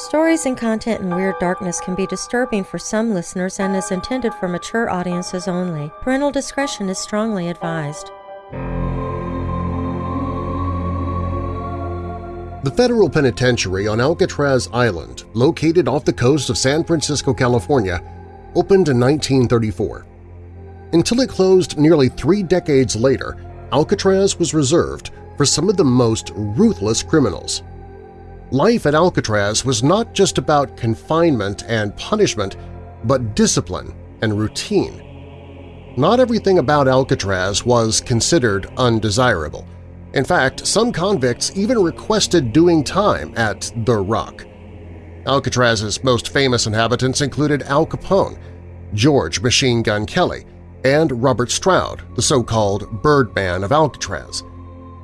Stories and content in Weird Darkness can be disturbing for some listeners and is intended for mature audiences only. Parental discretion is strongly advised. The federal penitentiary on Alcatraz Island, located off the coast of San Francisco, California, opened in 1934. Until it closed nearly three decades later, Alcatraz was reserved for some of the most ruthless criminals. Life at Alcatraz was not just about confinement and punishment, but discipline and routine. Not everything about Alcatraz was considered undesirable. In fact, some convicts even requested doing time at The Rock. Alcatraz's most famous inhabitants included Al Capone, George Machine Gun Kelly, and Robert Stroud, the so-called Birdman of Alcatraz.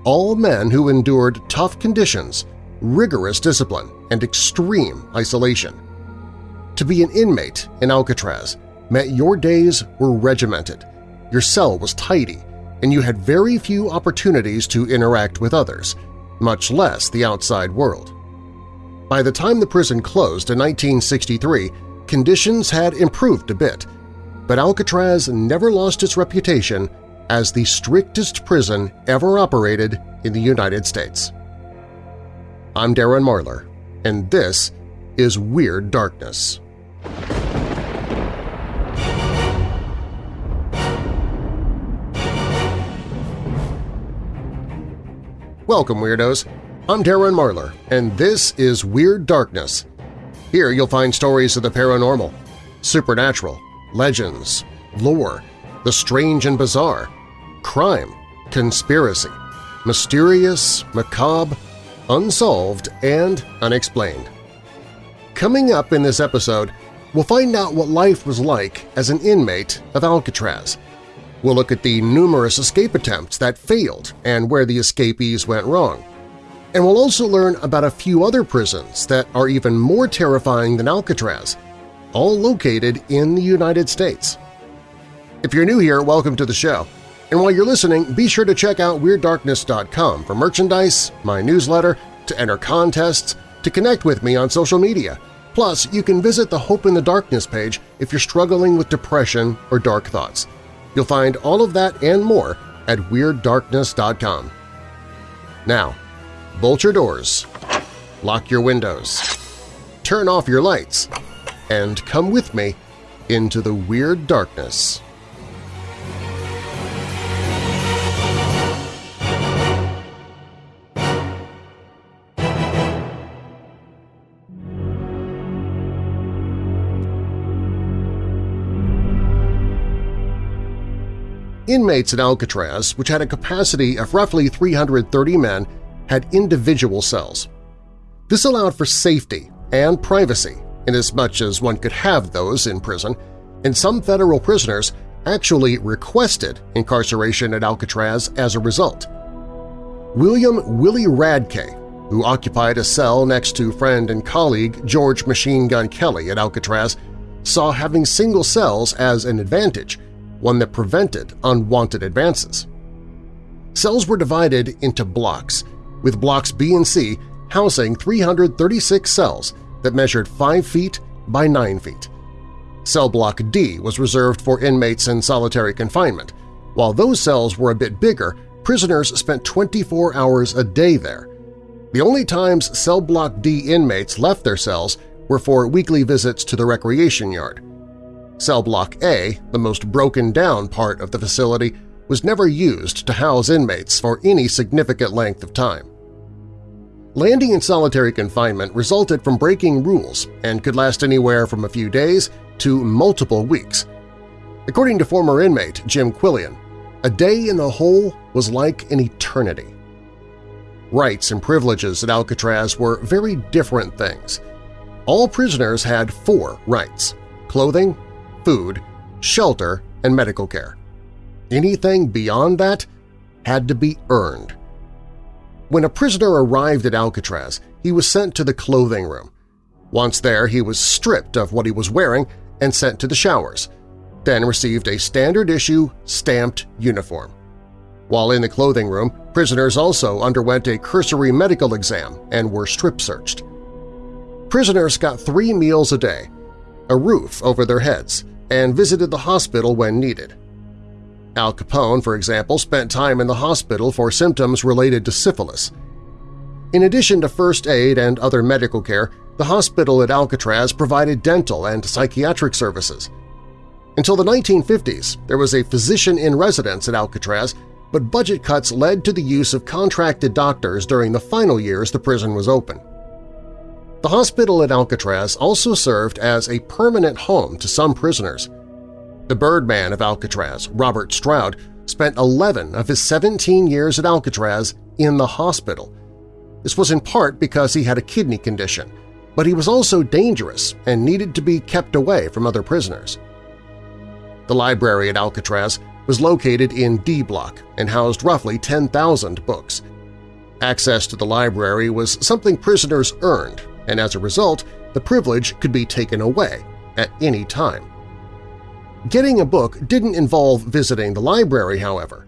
All men who endured tough conditions rigorous discipline, and extreme isolation. To be an inmate in Alcatraz meant your days were regimented, your cell was tidy, and you had very few opportunities to interact with others, much less the outside world. By the time the prison closed in 1963, conditions had improved a bit, but Alcatraz never lost its reputation as the strictest prison ever operated in the United States. I'm Darren Marlar, and this is Weird Darkness. Welcome, Weirdos! I'm Darren Marlar, and this is Weird Darkness. Here you'll find stories of the paranormal, supernatural, legends, lore, the strange and bizarre, crime, conspiracy, mysterious, macabre, unsolved, and unexplained. Coming up in this episode, we'll find out what life was like as an inmate of Alcatraz. We'll look at the numerous escape attempts that failed and where the escapees went wrong. And we'll also learn about a few other prisons that are even more terrifying than Alcatraz, all located in the United States. If you're new here, welcome to the show. And while you're listening, be sure to check out WeirdDarkness.com for merchandise, my newsletter, to enter contests, to connect with me on social media. Plus, you can visit the Hope in the Darkness page if you're struggling with depression or dark thoughts. You'll find all of that and more at WeirdDarkness.com. Now, bolt your doors, lock your windows, turn off your lights, and come with me into the Weird Darkness. Inmates at Alcatraz, which had a capacity of roughly 330 men, had individual cells. This allowed for safety and privacy, inasmuch as one could have those in prison, and some federal prisoners actually requested incarceration at Alcatraz as a result. William Willie Radkay, who occupied a cell next to friend and colleague George Machine Gun Kelly at Alcatraz, saw having single cells as an advantage one that prevented unwanted advances. Cells were divided into blocks, with blocks B and C housing 336 cells that measured 5 feet by 9 feet. Cell Block D was reserved for inmates in solitary confinement. While those cells were a bit bigger, prisoners spent 24 hours a day there. The only times Cell Block D inmates left their cells were for weekly visits to the recreation yard. Cell Block A, the most broken-down part of the facility, was never used to house inmates for any significant length of time. Landing in solitary confinement resulted from breaking rules and could last anywhere from a few days to multiple weeks. According to former inmate Jim Quillen, a day in the hole was like an eternity. Rights and privileges at Alcatraz were very different things. All prisoners had four rights – clothing, food, shelter, and medical care. Anything beyond that had to be earned. When a prisoner arrived at Alcatraz, he was sent to the clothing room. Once there, he was stripped of what he was wearing and sent to the showers, then received a standard-issue stamped uniform. While in the clothing room, prisoners also underwent a cursory medical exam and were strip-searched. Prisoners got three meals a day, a roof over their heads, and visited the hospital when needed. Al Capone, for example, spent time in the hospital for symptoms related to syphilis. In addition to first aid and other medical care, the hospital at Alcatraz provided dental and psychiatric services. Until the 1950s, there was a physician in residence at Alcatraz, but budget cuts led to the use of contracted doctors during the final years the prison was open. The hospital at Alcatraz also served as a permanent home to some prisoners. The Birdman of Alcatraz, Robert Stroud, spent 11 of his 17 years at Alcatraz in the hospital. This was in part because he had a kidney condition, but he was also dangerous and needed to be kept away from other prisoners. The library at Alcatraz was located in D Block and housed roughly 10,000 books. Access to the library was something prisoners earned and as a result, the privilege could be taken away at any time. Getting a book didn't involve visiting the library, however.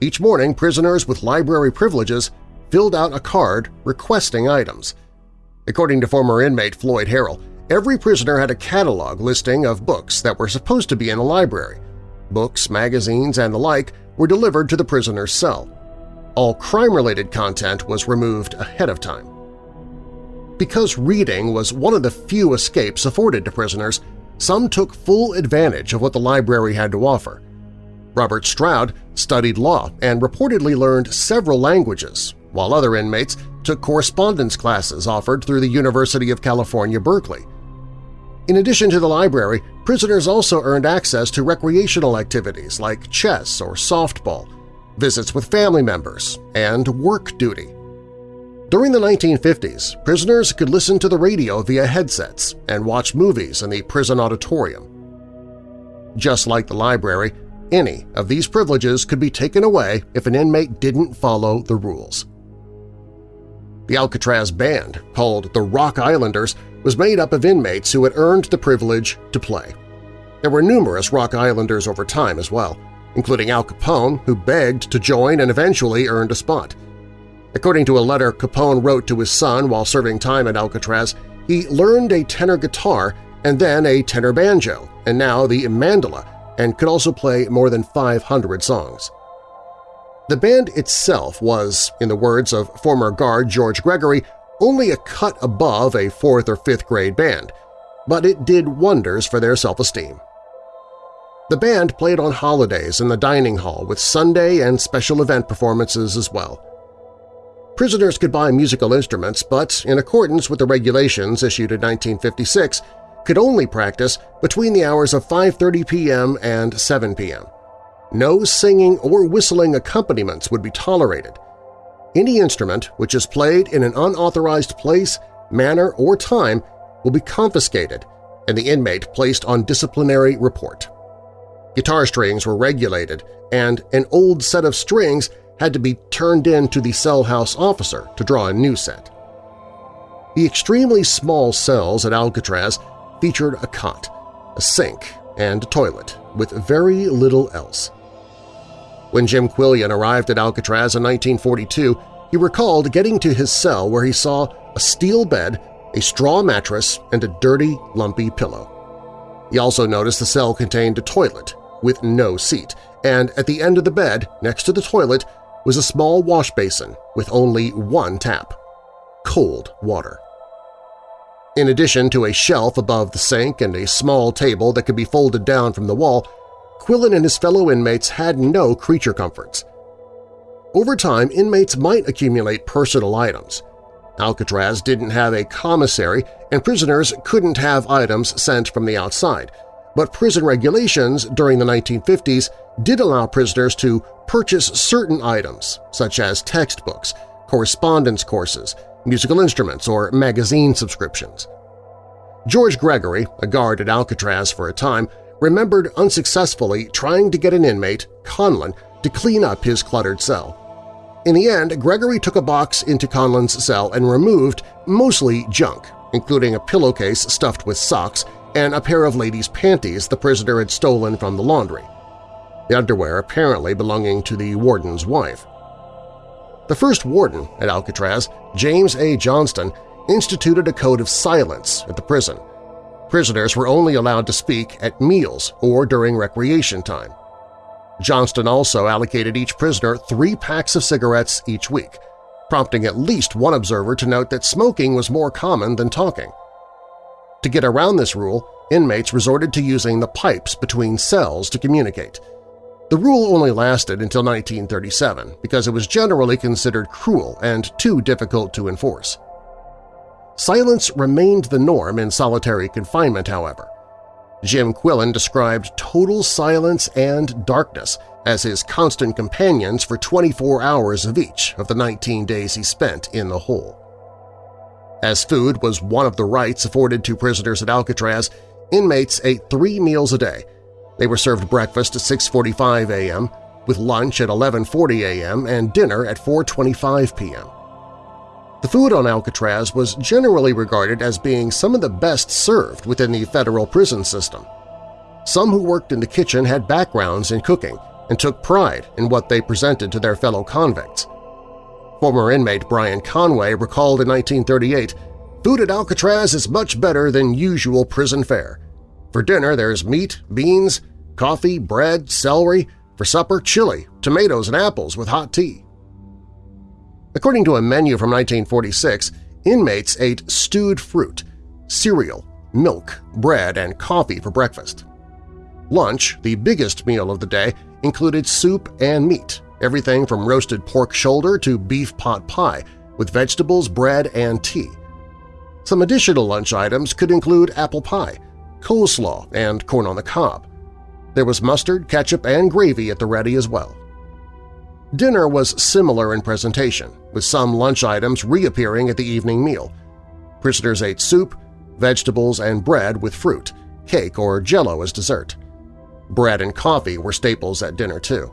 Each morning, prisoners with library privileges filled out a card requesting items. According to former inmate Floyd Harrell, every prisoner had a catalog listing of books that were supposed to be in the library. Books, magazines, and the like were delivered to the prisoner's cell. All crime-related content was removed ahead of time. Because reading was one of the few escapes afforded to prisoners, some took full advantage of what the library had to offer. Robert Stroud studied law and reportedly learned several languages, while other inmates took correspondence classes offered through the University of California, Berkeley. In addition to the library, prisoners also earned access to recreational activities like chess or softball, visits with family members, and work duty. During the 1950s, prisoners could listen to the radio via headsets and watch movies in the prison auditorium. Just like the library, any of these privileges could be taken away if an inmate didn't follow the rules. The Alcatraz Band, called the Rock Islanders, was made up of inmates who had earned the privilege to play. There were numerous Rock Islanders over time as well, including Al Capone, who begged to join and eventually earned a spot – According to a letter Capone wrote to his son while serving time at Alcatraz, he learned a tenor guitar and then a tenor banjo, and now the mandola, and could also play more than 500 songs. The band itself was, in the words of former guard George Gregory, only a cut above a fourth or fifth grade band, but it did wonders for their self-esteem. The band played on holidays in the dining hall with Sunday and special event performances as well. Prisoners could buy musical instruments, but in accordance with the regulations issued in 1956, could only practice between the hours of 5.30 p.m. and 7 p.m. No singing or whistling accompaniments would be tolerated. Any instrument which is played in an unauthorized place, manner, or time will be confiscated and the inmate placed on disciplinary report. Guitar strings were regulated, and an old set of strings had to be turned in to the cell house officer to draw a new set. The extremely small cells at Alcatraz featured a cot, a sink, and a toilet, with very little else. When Jim Quillen arrived at Alcatraz in 1942, he recalled getting to his cell where he saw a steel bed, a straw mattress, and a dirty, lumpy pillow. He also noticed the cell contained a toilet with no seat, and at the end of the bed, next to the toilet, was a small wash basin with only one tap – cold water. In addition to a shelf above the sink and a small table that could be folded down from the wall, Quillen and his fellow inmates had no creature comforts. Over time, inmates might accumulate personal items. Alcatraz didn't have a commissary and prisoners couldn't have items sent from the outside, but prison regulations during the 1950s did allow prisoners to purchase certain items such as textbooks, correspondence courses, musical instruments, or magazine subscriptions. George Gregory, a guard at Alcatraz for a time, remembered unsuccessfully trying to get an inmate, Conlon, to clean up his cluttered cell. In the end, Gregory took a box into Conlon's cell and removed mostly junk, including a pillowcase stuffed with socks and a pair of ladies' panties the prisoner had stolen from the laundry the underwear apparently belonging to the warden's wife. The first warden at Alcatraz, James A. Johnston, instituted a code of silence at the prison. Prisoners were only allowed to speak at meals or during recreation time. Johnston also allocated each prisoner three packs of cigarettes each week, prompting at least one observer to note that smoking was more common than talking. To get around this rule, inmates resorted to using the pipes between cells to communicate. The rule only lasted until 1937 because it was generally considered cruel and too difficult to enforce. Silence remained the norm in solitary confinement, however. Jim Quillen described total silence and darkness as his constant companions for 24 hours of each of the 19 days he spent in the hole. As food was one of the rights afforded to prisoners at Alcatraz, inmates ate three meals a day. They were served breakfast at 6.45 a.m., with lunch at 11.40 a.m. and dinner at 4.25 p.m. The food on Alcatraz was generally regarded as being some of the best served within the federal prison system. Some who worked in the kitchen had backgrounds in cooking and took pride in what they presented to their fellow convicts. Former inmate Brian Conway recalled in 1938, Food at Alcatraz is much better than usual prison fare. For dinner there's meat, beans, coffee, bread, celery, for supper chili, tomatoes and apples with hot tea. According to a menu from 1946, inmates ate stewed fruit, cereal, milk, bread, and coffee for breakfast. Lunch, the biggest meal of the day, included soup and meat, everything from roasted pork shoulder to beef pot pie, with vegetables, bread, and tea. Some additional lunch items could include apple pie, coleslaw, and corn on the cob. There was mustard, ketchup, and gravy at the ready as well. Dinner was similar in presentation, with some lunch items reappearing at the evening meal. Prisoners ate soup, vegetables, and bread with fruit, cake or jello as dessert. Bread and coffee were staples at dinner, too.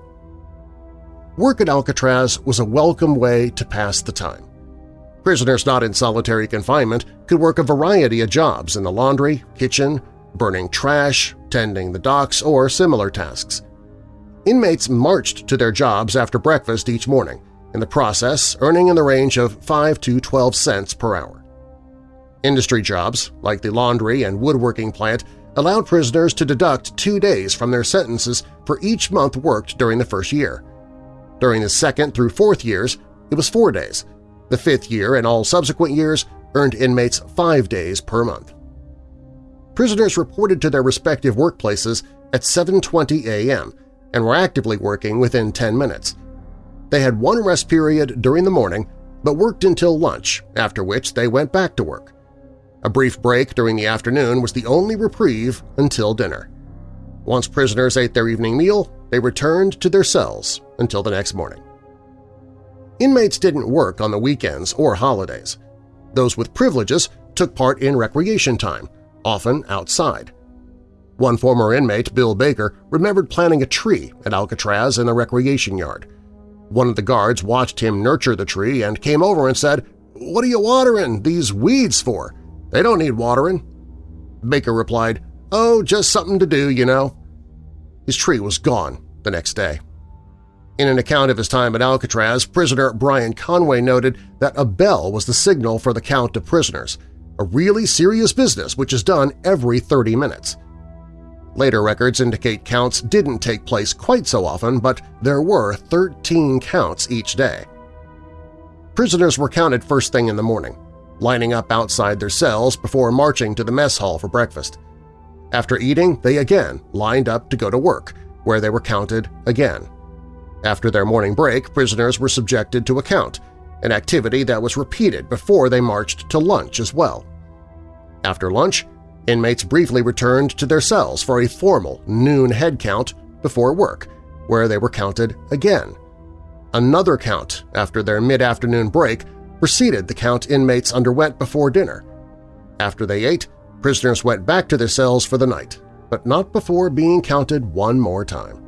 Work at Alcatraz was a welcome way to pass the time. Prisoners not in solitary confinement could work a variety of jobs in the laundry, kitchen, burning trash, tending the docks, or similar tasks. Inmates marched to their jobs after breakfast each morning, in the process earning in the range of 5 to 12 cents per hour. Industry jobs, like the laundry and woodworking plant, allowed prisoners to deduct two days from their sentences for each month worked during the first year. During the second through fourth years, it was four days. The fifth year and all subsequent years earned inmates five days per month. Prisoners reported to their respective workplaces at 7.20 a.m., and were actively working within 10 minutes. They had one rest period during the morning but worked until lunch, after which they went back to work. A brief break during the afternoon was the only reprieve until dinner. Once prisoners ate their evening meal, they returned to their cells until the next morning. Inmates didn't work on the weekends or holidays. Those with privileges took part in recreation time, often outside. One former inmate, Bill Baker, remembered planting a tree at Alcatraz in the recreation yard. One of the guards watched him nurture the tree and came over and said, "'What are you watering these weeds for? They don't need watering.' Baker replied, "'Oh, just something to do, you know.' His tree was gone the next day. In an account of his time at Alcatraz, prisoner Brian Conway noted that a bell was the signal for the count of prisoners, a really serious business which is done every 30 minutes. Later records indicate counts didn't take place quite so often, but there were 13 counts each day. Prisoners were counted first thing in the morning, lining up outside their cells before marching to the mess hall for breakfast. After eating, they again lined up to go to work, where they were counted again. After their morning break, prisoners were subjected to a count, an activity that was repeated before they marched to lunch as well. After lunch, Inmates briefly returned to their cells for a formal noon head count before work, where they were counted again. Another count after their mid-afternoon break preceded the count inmates underwent before dinner. After they ate, prisoners went back to their cells for the night, but not before being counted one more time.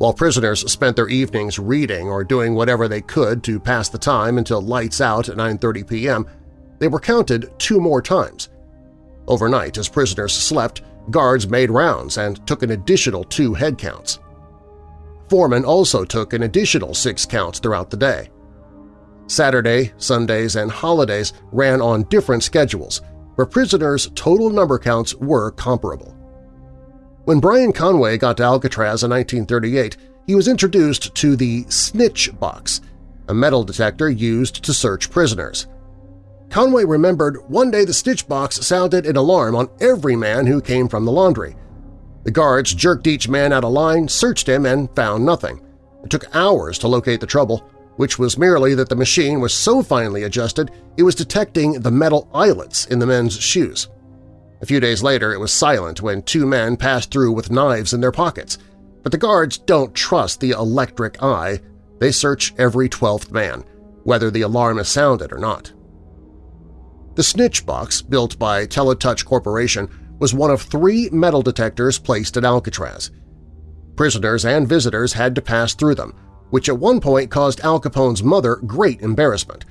While prisoners spent their evenings reading or doing whatever they could to pass the time until lights out at 9.30 p.m., they were counted two more times – Overnight, as prisoners slept, guards made rounds and took an additional two head counts. Foremen also took an additional six counts throughout the day. Saturday, Sundays, and holidays ran on different schedules, but prisoners' total number counts were comparable. When Brian Conway got to Alcatraz in 1938, he was introduced to the snitch box, a metal detector used to search prisoners. Conway remembered one day the snitch box sounded an alarm on every man who came from the laundry. The guards jerked each man out of line, searched him, and found nothing. It took hours to locate the trouble, which was merely that the machine was so finely adjusted it was detecting the metal eyelets in the men's shoes. A few days later, it was silent when two men passed through with knives in their pockets. But the guards don't trust the electric eye. They search every twelfth man, whether the alarm is sounded or not. The snitch box, built by Teletouch Corporation, was one of three metal detectors placed at Alcatraz. Prisoners and visitors had to pass through them, which at one point caused Al Capone's mother great embarrassment.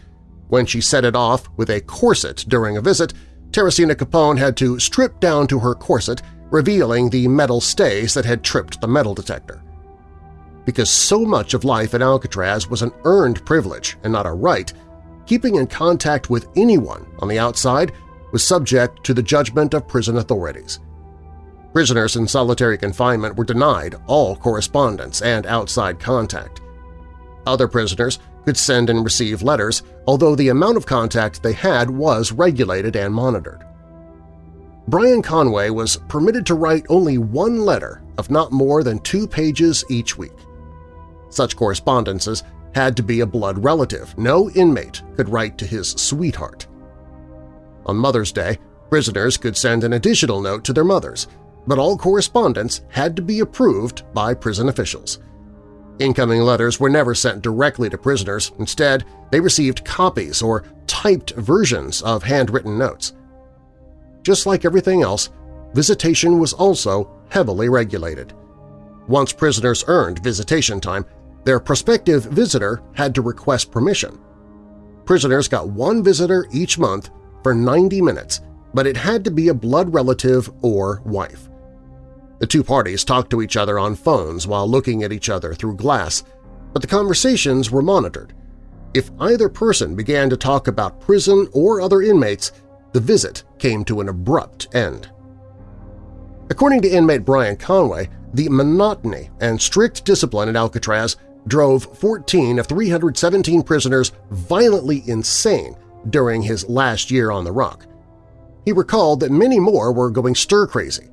When she set it off with a corset during a visit, Teresina Capone had to strip down to her corset, revealing the metal stays that had tripped the metal detector. Because so much of life at Alcatraz was an earned privilege and not a right, keeping in contact with anyone on the outside was subject to the judgment of prison authorities. Prisoners in solitary confinement were denied all correspondence and outside contact. Other prisoners could send and receive letters, although the amount of contact they had was regulated and monitored. Brian Conway was permitted to write only one letter of not more than two pages each week. Such correspondences had to be a blood relative. No inmate could write to his sweetheart. On Mother's Day, prisoners could send an additional note to their mothers, but all correspondence had to be approved by prison officials. Incoming letters were never sent directly to prisoners. Instead, they received copies or typed versions of handwritten notes. Just like everything else, visitation was also heavily regulated. Once prisoners earned visitation time, their prospective visitor had to request permission. Prisoners got one visitor each month for 90 minutes, but it had to be a blood relative or wife. The two parties talked to each other on phones while looking at each other through glass, but the conversations were monitored. If either person began to talk about prison or other inmates, the visit came to an abrupt end. According to inmate Brian Conway, the monotony and strict discipline at Alcatraz drove 14 of 317 prisoners violently insane during his last year on the rock. He recalled that many more were going stir-crazy,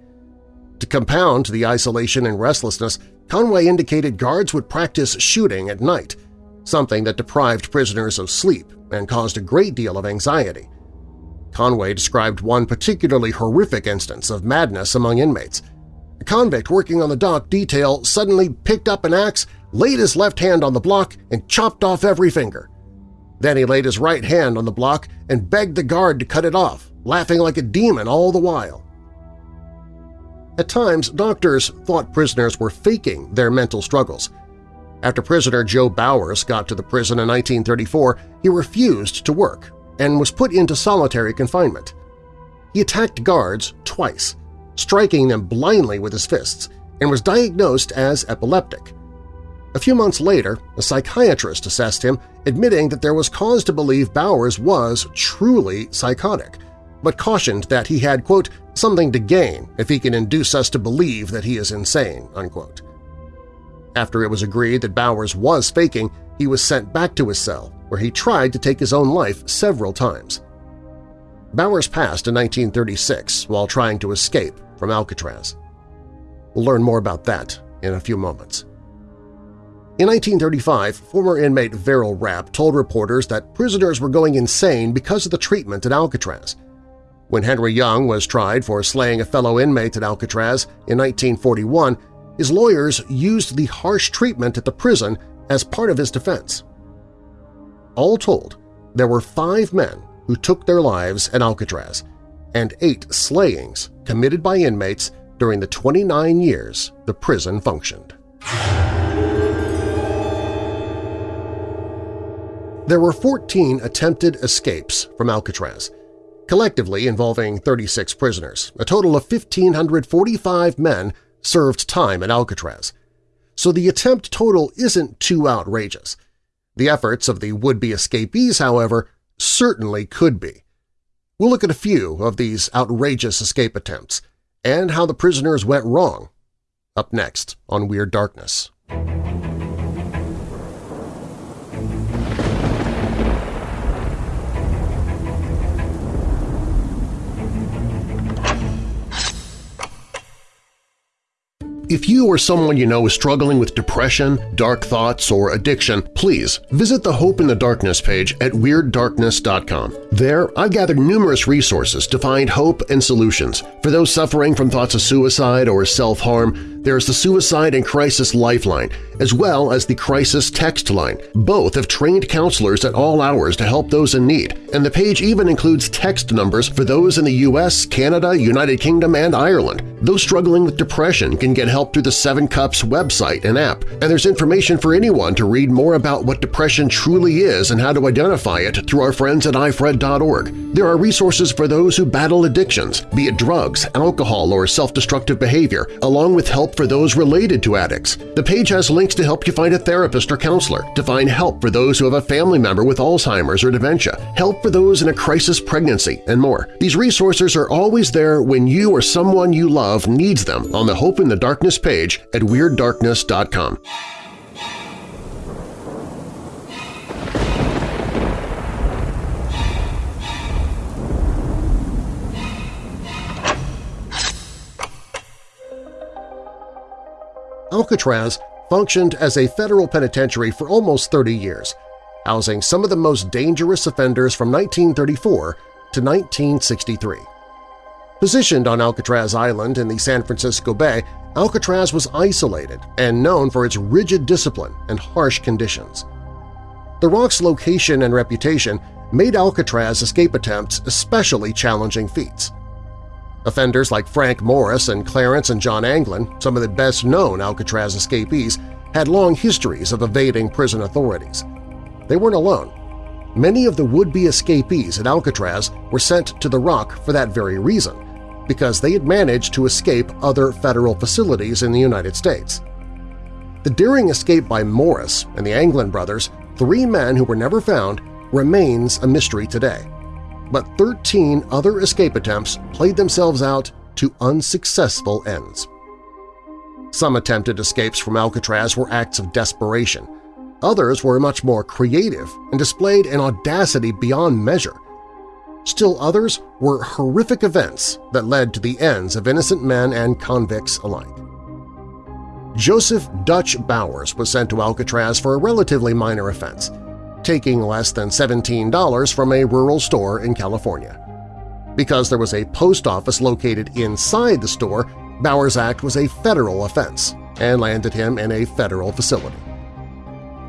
to compound the isolation and restlessness, Conway indicated guards would practice shooting at night, something that deprived prisoners of sleep and caused a great deal of anxiety. Conway described one particularly horrific instance of madness among inmates. A convict working on the dock detail suddenly picked up an axe, laid his left hand on the block, and chopped off every finger. Then he laid his right hand on the block and begged the guard to cut it off, laughing like a demon all the while. At times, doctors thought prisoners were faking their mental struggles. After prisoner Joe Bowers got to the prison in 1934, he refused to work and was put into solitary confinement. He attacked guards twice, striking them blindly with his fists, and was diagnosed as epileptic. A few months later, a psychiatrist assessed him, admitting that there was cause to believe Bowers was truly psychotic, but cautioned that he had, quote, something to gain if he can induce us to believe that he is insane, unquote. After it was agreed that Bowers was faking, he was sent back to his cell, where he tried to take his own life several times. Bowers passed in 1936 while trying to escape from Alcatraz. We'll learn more about that in a few moments. In 1935, former inmate Verrill Rapp told reporters that prisoners were going insane because of the treatment at Alcatraz. When Henry Young was tried for slaying a fellow inmate at Alcatraz in 1941, his lawyers used the harsh treatment at the prison as part of his defense. All told, there were five men who took their lives at Alcatraz and eight slayings committed by inmates during the 29 years the prison functioned. There were 14 attempted escapes from Alcatraz, collectively involving 36 prisoners. A total of 1,545 men served time at Alcatraz. So the attempt total isn't too outrageous. The efforts of the would-be escapees, however, certainly could be. We'll look at a few of these outrageous escape attempts and how the prisoners went wrong. Up next on Weird Darkness. If you or someone you know is struggling with depression, dark thoughts, or addiction, please visit the Hope in the Darkness page at WeirdDarkness.com. There, I've gathered numerous resources to find hope and solutions. For those suffering from thoughts of suicide or self-harm, there's the Suicide and Crisis Lifeline, as well as the Crisis Text Line. Both have trained counselors at all hours to help those in need, and the page even includes text numbers for those in the U.S., Canada, United Kingdom, and Ireland. Those struggling with depression can get help through the Seven Cups website and app, and there's information for anyone to read more about what depression truly is and how to identify it through our friends at ifred.org. There are resources for those who battle addictions, be it drugs, alcohol, or self-destructive behavior, along with help for those related to addicts. The page has links to help you find a therapist or counselor, to find help for those who have a family member with Alzheimer's or dementia, help for those in a crisis pregnancy, and more. These resources are always there when you or someone you love needs them on the Hope in the Darkness page at WeirdDarkness.com. Alcatraz functioned as a federal penitentiary for almost 30 years, housing some of the most dangerous offenders from 1934 to 1963. Positioned on Alcatraz Island in the San Francisco Bay, Alcatraz was isolated and known for its rigid discipline and harsh conditions. The rock's location and reputation made Alcatraz escape attempts especially challenging feats. Offenders like Frank Morris and Clarence and John Anglin, some of the best-known Alcatraz escapees, had long histories of evading prison authorities. They weren't alone. Many of the would-be escapees at Alcatraz were sent to the Rock for that very reason, because they had managed to escape other federal facilities in the United States. The daring escape by Morris and the Anglin brothers, three men who were never found, remains a mystery today but 13 other escape attempts played themselves out to unsuccessful ends. Some attempted escapes from Alcatraz were acts of desperation. Others were much more creative and displayed an audacity beyond measure. Still others were horrific events that led to the ends of innocent men and convicts alike. Joseph Dutch Bowers was sent to Alcatraz for a relatively minor offense – taking less than $17 from a rural store in California. Because there was a post office located inside the store, Bowers Act was a federal offense and landed him in a federal facility.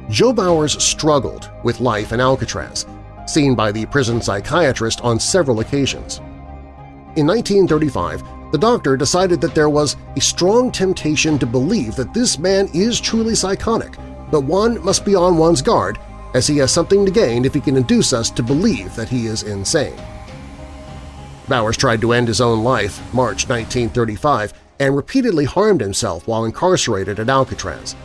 Joe Bowers struggled with life in Alcatraz, seen by the prison psychiatrist on several occasions. In 1935, the doctor decided that there was a strong temptation to believe that this man is truly psychotic, but one must be on one's guard as he has something to gain if he can induce us to believe that he is insane. Bowers tried to end his own life March 1935 and repeatedly harmed himself while incarcerated at Alcatraz.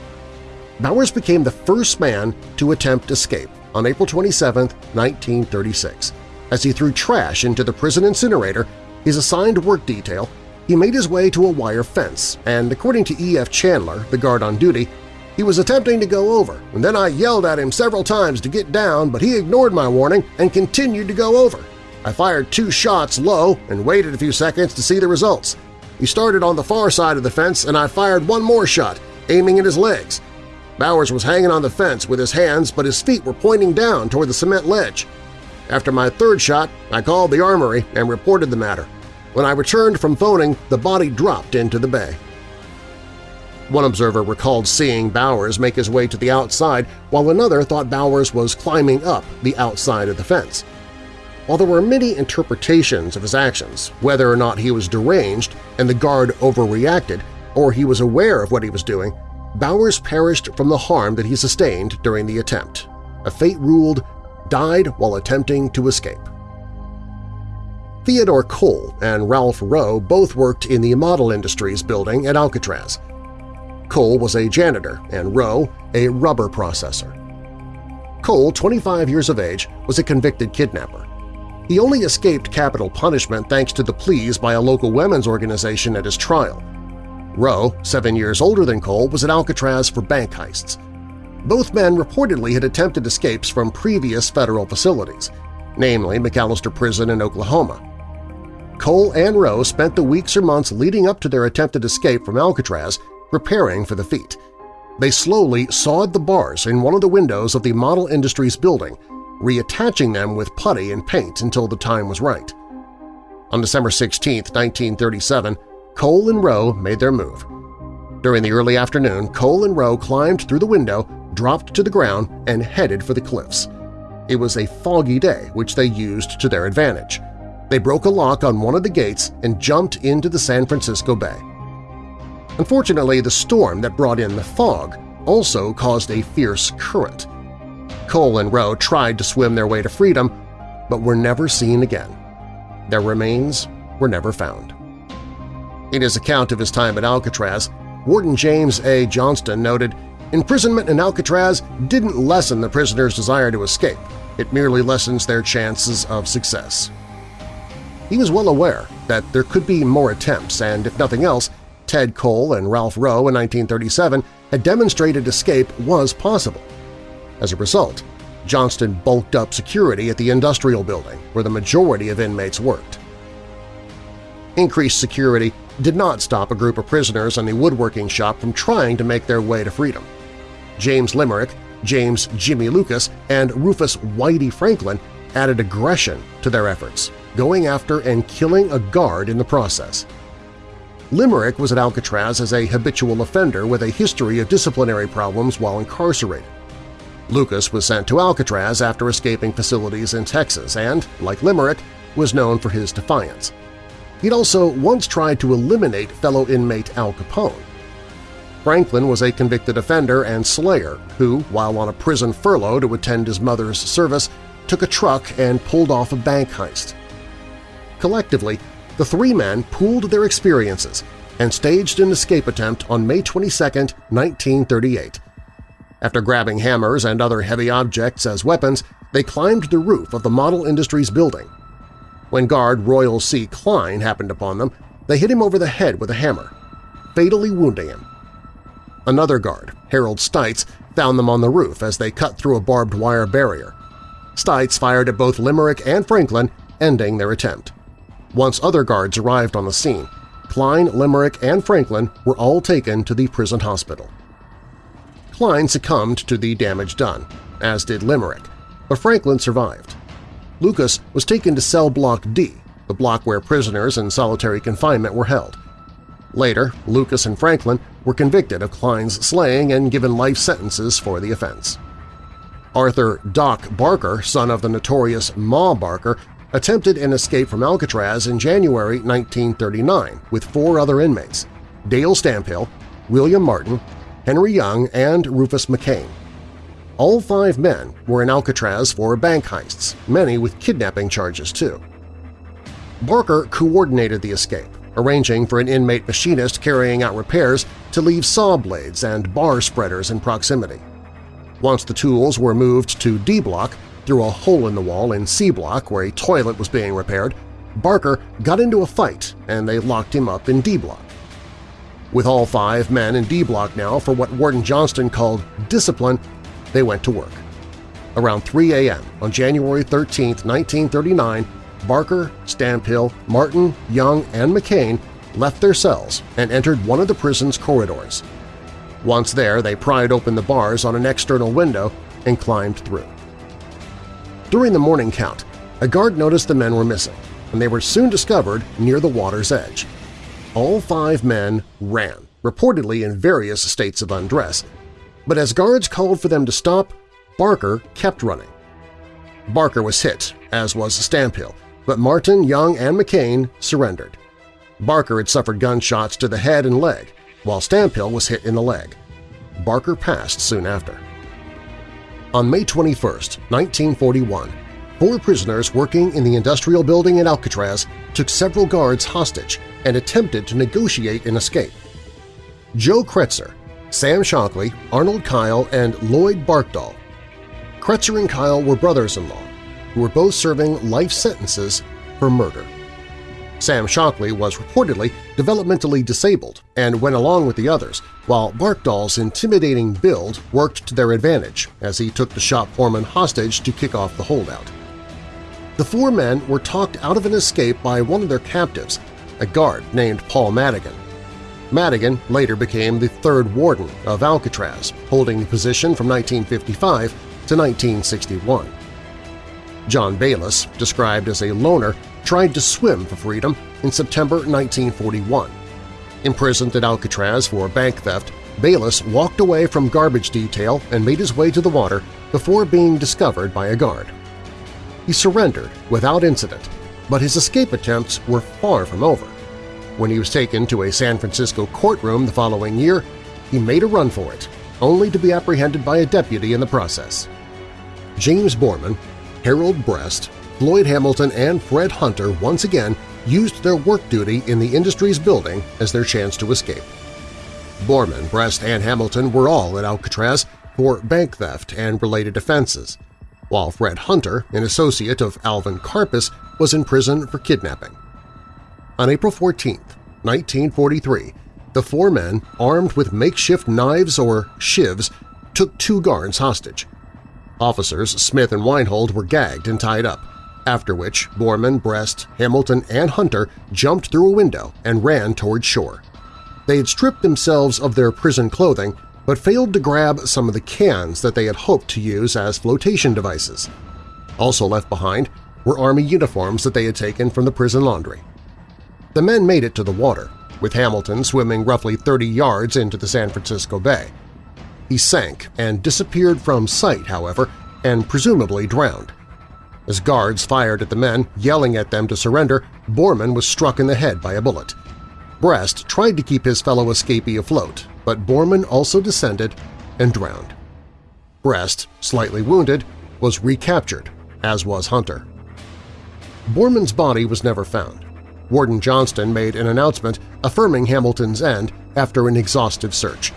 Bowers became the first man to attempt escape on April 27, 1936. As he threw trash into the prison incinerator, his assigned work detail, he made his way to a wire fence and, according to E.F. Chandler, the guard on duty, he was attempting to go over, and then I yelled at him several times to get down, but he ignored my warning and continued to go over. I fired two shots low and waited a few seconds to see the results. He started on the far side of the fence, and I fired one more shot, aiming at his legs. Bowers was hanging on the fence with his hands, but his feet were pointing down toward the cement ledge. After my third shot, I called the armory and reported the matter. When I returned from phoning, the body dropped into the bay. One observer recalled seeing Bowers make his way to the outside, while another thought Bowers was climbing up the outside of the fence. While there were many interpretations of his actions, whether or not he was deranged and the guard overreacted, or he was aware of what he was doing, Bowers perished from the harm that he sustained during the attempt. A fate ruled, died while attempting to escape. Theodore Cole and Ralph Roe both worked in the Model Industries building at Alcatraz. Cole was a janitor and Roe a rubber processor. Cole, 25 years of age, was a convicted kidnapper. He only escaped capital punishment thanks to the pleas by a local women's organization at his trial. Roe, seven years older than Cole, was at Alcatraz for bank heists. Both men reportedly had attempted escapes from previous federal facilities, namely McAlester Prison in Oklahoma. Cole and Roe spent the weeks or months leading up to their attempted escape from Alcatraz preparing for the feat. They slowly sawed the bars in one of the windows of the Model Industries building, reattaching them with putty and paint until the time was right. On December 16, 1937, Cole and Roe made their move. During the early afternoon, Cole and Roe climbed through the window, dropped to the ground, and headed for the cliffs. It was a foggy day, which they used to their advantage. They broke a lock on one of the gates and jumped into the San Francisco Bay. Unfortunately, the storm that brought in the fog also caused a fierce current. Cole and Roe tried to swim their way to freedom, but were never seen again. Their remains were never found. In his account of his time at Alcatraz, Warden James A. Johnston noted, Imprisonment in Alcatraz didn't lessen the prisoners' desire to escape. It merely lessens their chances of success. He was well aware that there could be more attempts and, if nothing else, Ted Cole and Ralph Roe in 1937 had demonstrated escape was possible. As a result, Johnston bulked up security at the industrial building where the majority of inmates worked. Increased security did not stop a group of prisoners in the woodworking shop from trying to make their way to freedom. James Limerick, James Jimmy Lucas, and Rufus Whitey Franklin added aggression to their efforts, going after and killing a guard in the process. Limerick was at Alcatraz as a habitual offender with a history of disciplinary problems while incarcerated. Lucas was sent to Alcatraz after escaping facilities in Texas and, like Limerick, was known for his defiance. He'd also once tried to eliminate fellow inmate Al Capone. Franklin was a convicted offender and slayer who, while on a prison furlough to attend his mother's service, took a truck and pulled off a bank heist. Collectively, the three men pooled their experiences and staged an escape attempt on May 22, 1938. After grabbing hammers and other heavy objects as weapons, they climbed the roof of the Model Industries building. When guard Royal C. Cline happened upon them, they hit him over the head with a hammer, fatally wounding him. Another guard, Harold Stites, found them on the roof as they cut through a barbed wire barrier. Stites fired at both Limerick and Franklin, ending their attempt. Once other guards arrived on the scene, Cline, Limerick, and Franklin were all taken to the prison hospital. Cline succumbed to the damage done, as did Limerick, but Franklin survived. Lucas was taken to cell block D, the block where prisoners in solitary confinement were held. Later, Lucas and Franklin were convicted of Cline's slaying and given life sentences for the offense. Arthur Doc Barker, son of the notorious Ma Barker, attempted an escape from Alcatraz in January 1939 with four other inmates – Dale Stamphill, William Martin, Henry Young, and Rufus McCain. All five men were in Alcatraz for bank heists, many with kidnapping charges too. Barker coordinated the escape, arranging for an inmate machinist carrying out repairs to leave saw blades and bar spreaders in proximity. Once the tools were moved to D Block, through a hole in the wall in C Block where a toilet was being repaired, Barker got into a fight and they locked him up in D Block. With all five men in D Block now for what Warden Johnston called discipline, they went to work. Around 3 a.m. on January 13, 1939, Barker, Stamphill, Martin, Young, and McCain left their cells and entered one of the prison's corridors. Once there, they pried open the bars on an external window and climbed through. During the morning count, a guard noticed the men were missing, and they were soon discovered near the water's edge. All five men ran, reportedly in various states of undress, but as guards called for them to stop, Barker kept running. Barker was hit, as was Stamphill, but Martin, Young, and McCain surrendered. Barker had suffered gunshots to the head and leg, while Stamphill was hit in the leg. Barker passed soon after. On May 21, 1941, four prisoners working in the industrial building in Alcatraz took several guards hostage and attempted to negotiate an escape. Joe Cretzer, Sam Shockley, Arnold Kyle, and Lloyd Barkdoll. Cretzer and Kyle were brothers-in-law who were both serving life sentences for murder. Sam Shockley was reportedly developmentally disabled and went along with the others, while Barkdoll's intimidating build worked to their advantage as he took the shop foreman hostage to kick off the holdout. The four men were talked out of an escape by one of their captives, a guard named Paul Madigan. Madigan later became the third warden of Alcatraz, holding the position from 1955 to 1961. John Bayless, described as a loner, tried to swim for freedom in September 1941. Imprisoned at Alcatraz for bank theft, Bayless walked away from garbage detail and made his way to the water before being discovered by a guard. He surrendered without incident, but his escape attempts were far from over. When he was taken to a San Francisco courtroom the following year, he made a run for it, only to be apprehended by a deputy in the process. James Boarman, Harold Brest, Floyd Hamilton, and Fred Hunter once again used their work duty in the industry's building as their chance to escape. Boarman, Brest, and Hamilton were all at Alcatraz for bank theft and related offenses, while Fred Hunter, an associate of Alvin Karpis, was in prison for kidnapping. On April 14, 1943, the four men, armed with makeshift knives or shivs, took two guards hostage. Officers Smith and Weinhold were gagged and tied up, after which Boarman, Brest, Hamilton, and Hunter jumped through a window and ran toward shore. They had stripped themselves of their prison clothing but failed to grab some of the cans that they had hoped to use as flotation devices. Also left behind were Army uniforms that they had taken from the prison laundry. The men made it to the water, with Hamilton swimming roughly 30 yards into the San Francisco Bay. He sank and disappeared from sight, however, and presumably drowned. As guards fired at the men, yelling at them to surrender, Boarman was struck in the head by a bullet. Brest tried to keep his fellow escapee afloat, but Boarman also descended and drowned. Brest, slightly wounded, was recaptured, as was Hunter. Boarman's body was never found. Warden Johnston made an announcement affirming Hamilton's end after an exhaustive search.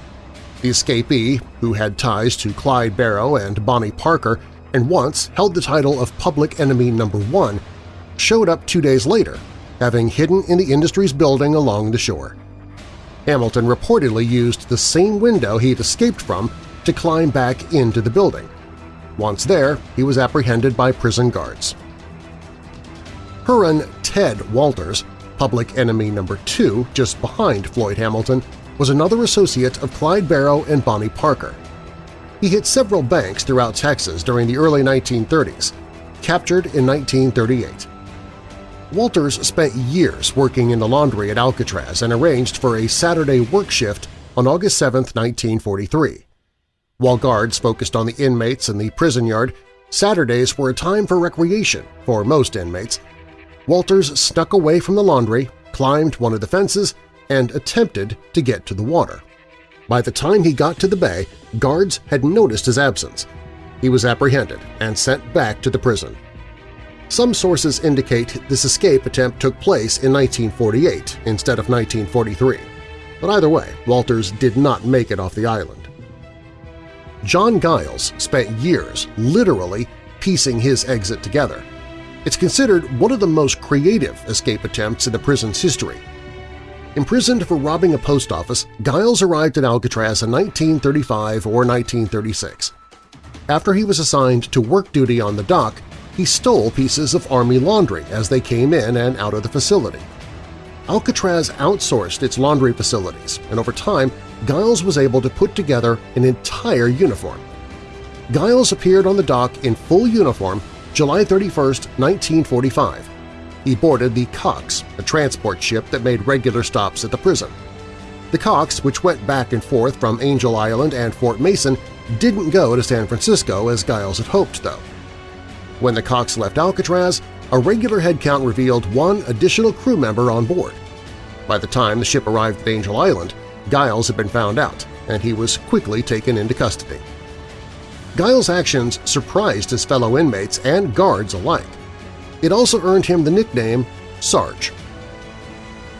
The escapee, who had ties to Clyde Barrow and Bonnie Parker and once held the title of Public Enemy Number 1, showed up two days later, having hidden in the industry's building along the shore. Hamilton reportedly used the same window he had escaped from to climb back into the building. Once there, he was apprehended by prison guards. Huron Ted Walters, public enemy number two just behind Floyd Hamilton, was another associate of Clyde Barrow and Bonnie Parker. He hit several banks throughout Texas during the early 1930s, captured in 1938. Walters spent years working in the laundry at Alcatraz and arranged for a Saturday work shift on August 7, 1943. While guards focused on the inmates in the prison yard, Saturdays were a time for recreation for most inmates. Walters snuck away from the laundry, climbed one of the fences, and attempted to get to the water. By the time he got to the bay, guards had noticed his absence. He was apprehended and sent back to the prison. Some sources indicate this escape attempt took place in 1948 instead of 1943, but either way, Walters did not make it off the island. John Giles spent years literally piecing his exit together. It's considered one of the most creative escape attempts in the prison's history, Imprisoned for robbing a post office, Giles arrived at Alcatraz in 1935 or 1936. After he was assigned to work duty on the dock, he stole pieces of Army laundry as they came in and out of the facility. Alcatraz outsourced its laundry facilities, and over time, Giles was able to put together an entire uniform. Giles appeared on the dock in full uniform July 31, 1945, he boarded the Cox, a transport ship that made regular stops at the prison. The Cox, which went back and forth from Angel Island and Fort Mason, didn't go to San Francisco as Giles had hoped, though. When the Cox left Alcatraz, a regular headcount revealed one additional crew member on board. By the time the ship arrived at Angel Island, Giles had been found out, and he was quickly taken into custody. Giles' actions surprised his fellow inmates and guards alike. It also earned him the nickname Sarge.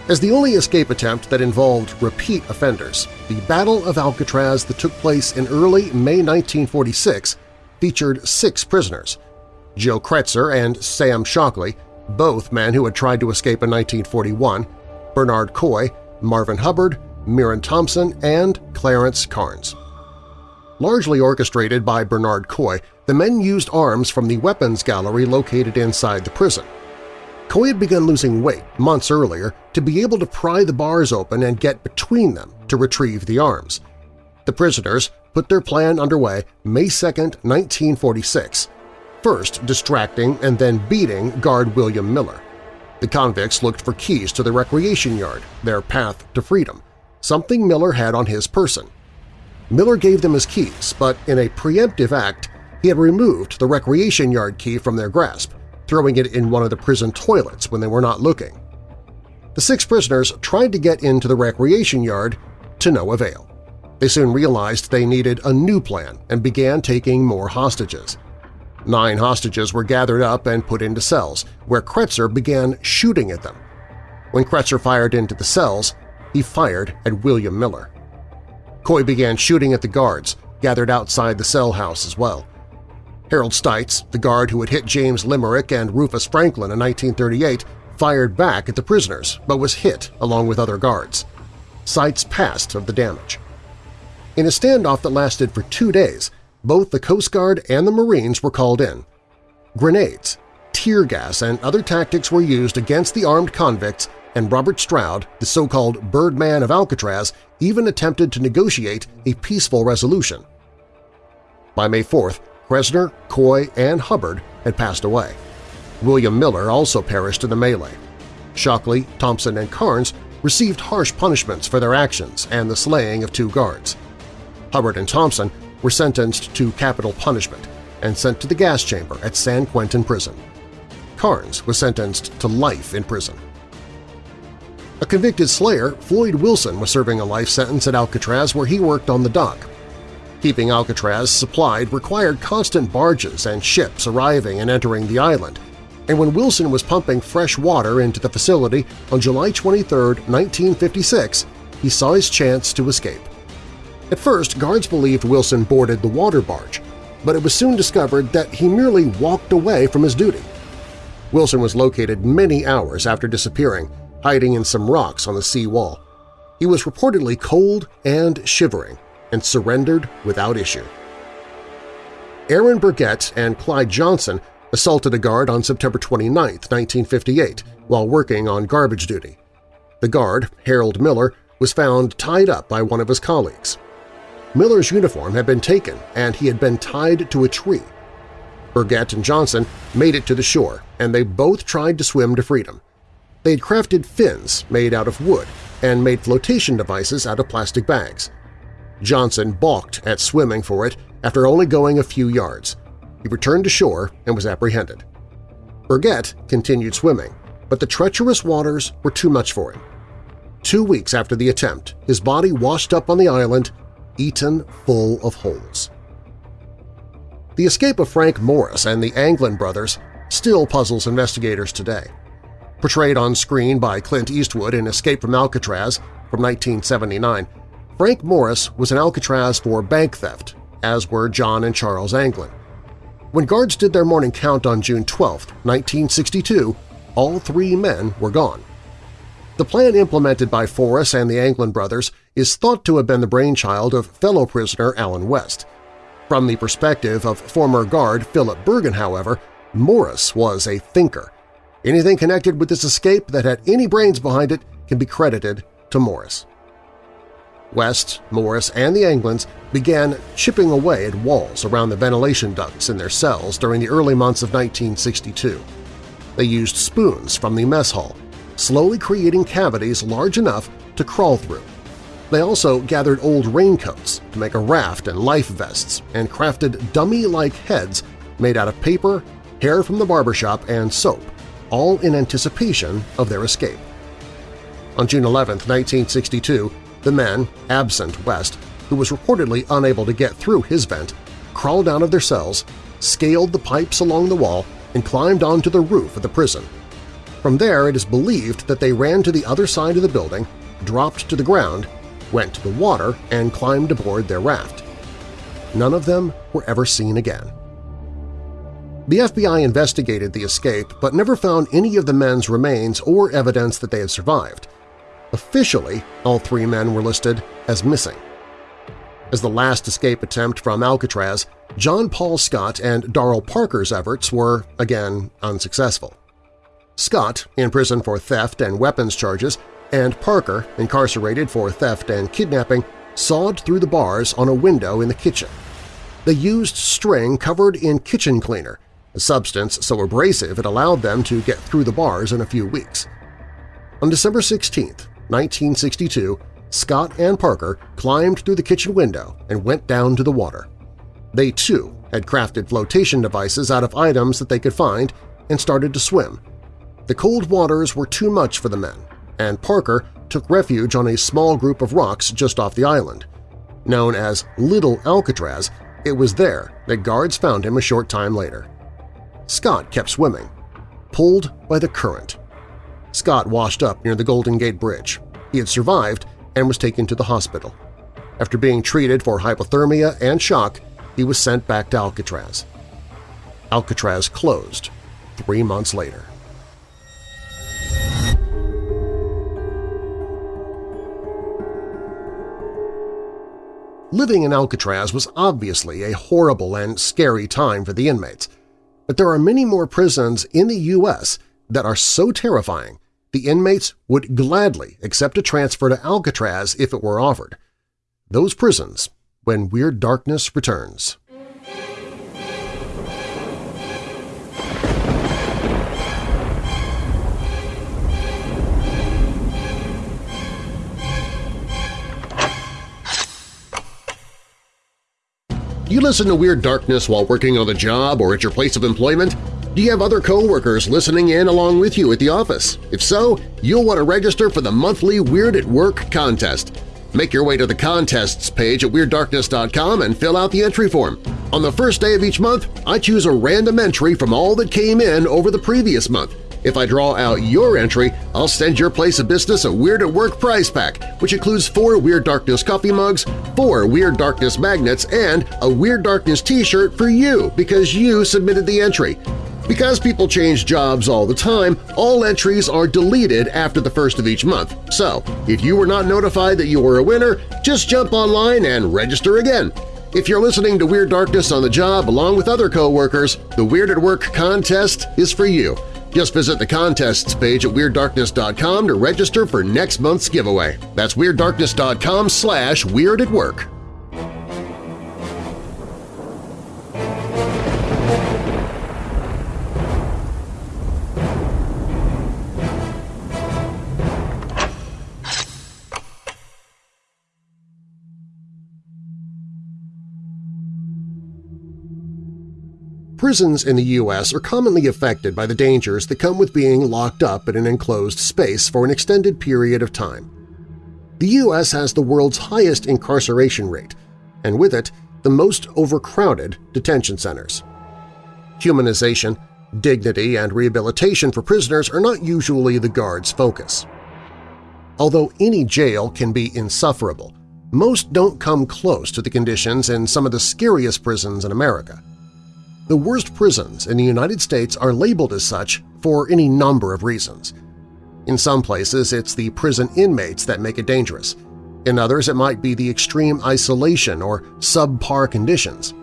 As the only escape attempt that involved repeat offenders, the Battle of Alcatraz that took place in early May 1946 featured six prisoners – Joe Cretzer and Sam Shockley, both men who had tried to escape in 1941, Bernard Coy, Marvin Hubbard, Myron Thompson, and Clarence Carnes. Largely orchestrated by Bernard Coy, the men used arms from the weapons gallery located inside the prison. Coy had begun losing weight months earlier to be able to pry the bars open and get between them to retrieve the arms. The prisoners put their plan underway May 2, 1946, first distracting and then beating guard William Miller. The convicts looked for keys to the recreation yard, their path to freedom, something Miller had on his person. Miller gave them his keys, but in a preemptive act he had removed the recreation yard key from their grasp, throwing it in one of the prison toilets when they were not looking. The six prisoners tried to get into the recreation yard to no avail. They soon realized they needed a new plan and began taking more hostages. Nine hostages were gathered up and put into cells, where Cretzer began shooting at them. When Cretzer fired into the cells, he fired at William Miller. Coy began shooting at the guards, gathered outside the cell house as well. Harold Stites, the guard who had hit James Limerick and Rufus Franklin in 1938, fired back at the prisoners but was hit along with other guards. Stites passed of the damage. In a standoff that lasted for two days, both the Coast Guard and the Marines were called in. Grenades, tear gas, and other tactics were used against the armed convicts, and Robert Stroud, the so-called Birdman of Alcatraz, even attempted to negotiate a peaceful resolution. By May 4th, Cretzer, Coy, and Hubbard had passed away. William Miller also perished in the melee. Shockley, Thompson, and Carnes received harsh punishments for their actions and the slaying of two guards. Hubbard and Thompson were sentenced to capital punishment and sent to the gas chamber at San Quentin Prison. Carnes was sentenced to life in prison. A convicted slayer, Floyd Wilson was serving a life sentence at Alcatraz where he worked on the dock. Keeping Alcatraz supplied required constant barges and ships arriving and entering the island, and when Wilson was pumping fresh water into the facility on July 23, 1956, he saw his chance to escape. At first, guards believed Wilson boarded the water barge, but it was soon discovered that he merely walked away from his duty. Wilson was located many hours after disappearing, hiding in some rocks on the sea wall. He was reportedly cold and shivering and surrendered without issue. Aaron Burgett and Clyde Johnson assaulted a guard on September 29, 1958, while working on garbage duty. The guard, Harold Miller, was found tied up by one of his colleagues. Miller's uniform had been taken and he had been tied to a tree. Burgett and Johnson made it to the shore, and they both tried to swim to freedom. They had crafted fins made out of wood and made flotation devices out of plastic bags. Johnson balked at swimming for it after only going a few yards. He returned to shore and was apprehended. Burgett continued swimming, but the treacherous waters were too much for him. Two weeks after the attempt, his body washed up on the island, eaten full of holes. The escape of Frank Morris and the Anglin brothers still puzzles investigators today. Portrayed on screen by Clint Eastwood in Escape from Alcatraz from 1979, Frank Morris was in Alcatraz for bank theft, as were John and Charles Anglin. When guards did their morning count on June 12, 1962, all three men were gone. The plan implemented by Forrest and the Anglin brothers is thought to have been the brainchild of fellow prisoner Allen West. From the perspective of former guard Philip Bergen, however, Morris was a thinker. Anything connected with this escape that had any brains behind it can be credited to Morris. West, Morris, and the Anglins began chipping away at walls around the ventilation ducts in their cells during the early months of 1962. They used spoons from the mess hall, slowly creating cavities large enough to crawl through. They also gathered old raincoats to make a raft and life vests and crafted dummy-like heads made out of paper, hair from the barbershop, and soap, all in anticipation of their escape. On June 11, 1962, the men, absent West, who was reportedly unable to get through his vent, crawled out of their cells, scaled the pipes along the wall, and climbed onto the roof of the prison. From there, it is believed that they ran to the other side of the building, dropped to the ground, went to the water, and climbed aboard their raft. None of them were ever seen again. The FBI investigated the escape but never found any of the men's remains or evidence that they had survived. Officially, all three men were listed as missing. As the last escape attempt from Alcatraz, John Paul Scott and Darrell Parker's efforts were, again, unsuccessful. Scott, in prison for theft and weapons charges, and Parker, incarcerated for theft and kidnapping, sawed through the bars on a window in the kitchen. They used string covered in kitchen cleaner, a substance so abrasive it allowed them to get through the bars in a few weeks. On December 16, 1962, Scott and Parker climbed through the kitchen window and went down to the water. They, too, had crafted flotation devices out of items that they could find and started to swim. The cold waters were too much for the men, and Parker took refuge on a small group of rocks just off the island. Known as Little Alcatraz, it was there that guards found him a short time later. Scott kept swimming, pulled by the current. Scott washed up near the Golden Gate Bridge. He had survived and was taken to the hospital. After being treated for hypothermia and shock, he was sent back to Alcatraz. Alcatraz closed three months later. Living in Alcatraz was obviously a horrible and scary time for the inmates, but there are many more prisons in the U.S. that are so terrifying the inmates would gladly accept a transfer to Alcatraz if it were offered. Those prisons when Weird Darkness returns. You listen to Weird Darkness while working on the job or at your place of employment? Do you have other coworkers listening in along with you at the office? If so, you'll want to register for the monthly Weird at Work contest. Make your way to the contests page at WeirdDarkness.com and fill out the entry form. On the first day of each month, I choose a random entry from all that came in over the previous month. If I draw out your entry, I'll send your place of business a Weird at Work prize pack, which includes four Weird Darkness coffee mugs, four Weird Darkness magnets, and a Weird Darkness t-shirt for you because you submitted the entry. Because people change jobs all the time, all entries are deleted after the first of each month. So, if you were not notified that you were a winner, just jump online and register again. If you're listening to Weird Darkness on the job along with other coworkers, the Weird at Work contest is for you. Just visit the contests page at WeirdDarkness.com to register for next month's giveaway. That's WeirdDarkness.com slash Weird at Work. Prisons in the U.S. are commonly affected by the dangers that come with being locked up in an enclosed space for an extended period of time. The U.S. has the world's highest incarceration rate, and with it, the most overcrowded detention centers. Humanization, dignity, and rehabilitation for prisoners are not usually the Guard's focus. Although any jail can be insufferable, most don't come close to the conditions in some of the scariest prisons in America. The worst prisons in the United States are labeled as such for any number of reasons. In some places, it's the prison inmates that make it dangerous. In others, it might be the extreme isolation or subpar conditions.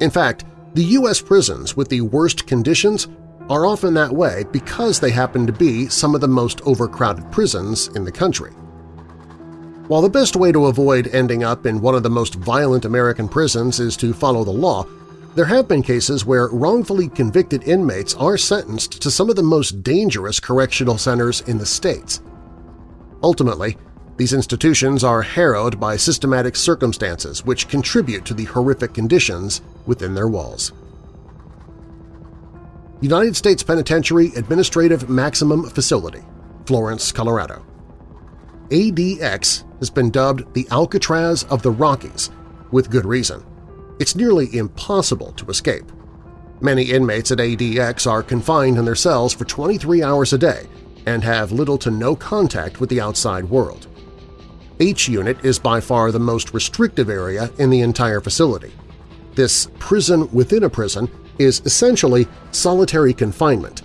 In fact, the U.S. prisons with the worst conditions are often that way because they happen to be some of the most overcrowded prisons in the country. While the best way to avoid ending up in one of the most violent American prisons is to follow the law, there have been cases where wrongfully convicted inmates are sentenced to some of the most dangerous correctional centers in the states. Ultimately, these institutions are harrowed by systematic circumstances which contribute to the horrific conditions within their walls. United States Penitentiary Administrative Maximum Facility, Florence, Colorado. ADX has been dubbed the Alcatraz of the Rockies, with good reason. It's nearly impossible to escape. Many inmates at ADX are confined in their cells for 23 hours a day and have little to no contact with the outside world. H Unit is by far the most restrictive area in the entire facility. This prison within a prison is essentially solitary confinement.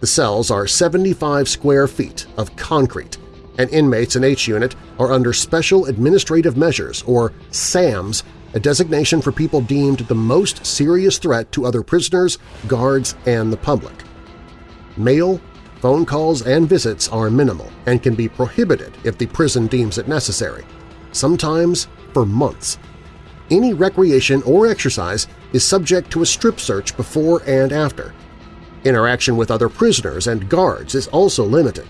The cells are 75 square feet of concrete, and inmates in H Unit are under Special Administrative Measures, or SAMs, a designation for people deemed the most serious threat to other prisoners, guards, and the public. Mail, phone calls, and visits are minimal and can be prohibited if the prison deems it necessary, sometimes for months. Any recreation or exercise is subject to a strip search before and after. Interaction with other prisoners and guards is also limited.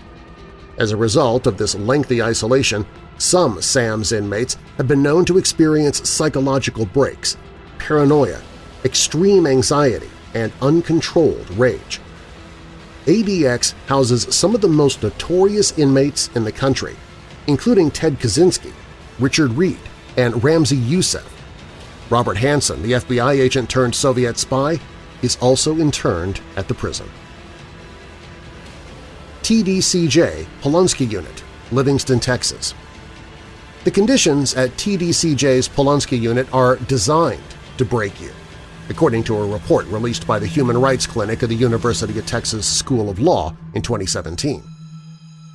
As a result of this lengthy isolation, some SAMS inmates have been known to experience psychological breaks, paranoia, extreme anxiety, and uncontrolled rage. ADX houses some of the most notorious inmates in the country, including Ted Kaczynski, Richard Reid, and Ramzi Youssef. Robert Hanssen, the FBI agent turned Soviet spy, is also interned at the prison. TDCJ Polunsky Unit, Livingston, Texas. The conditions at TDCJ's Polunsky Unit are designed to break you, according to a report released by the Human Rights Clinic of the University of Texas School of Law in 2017.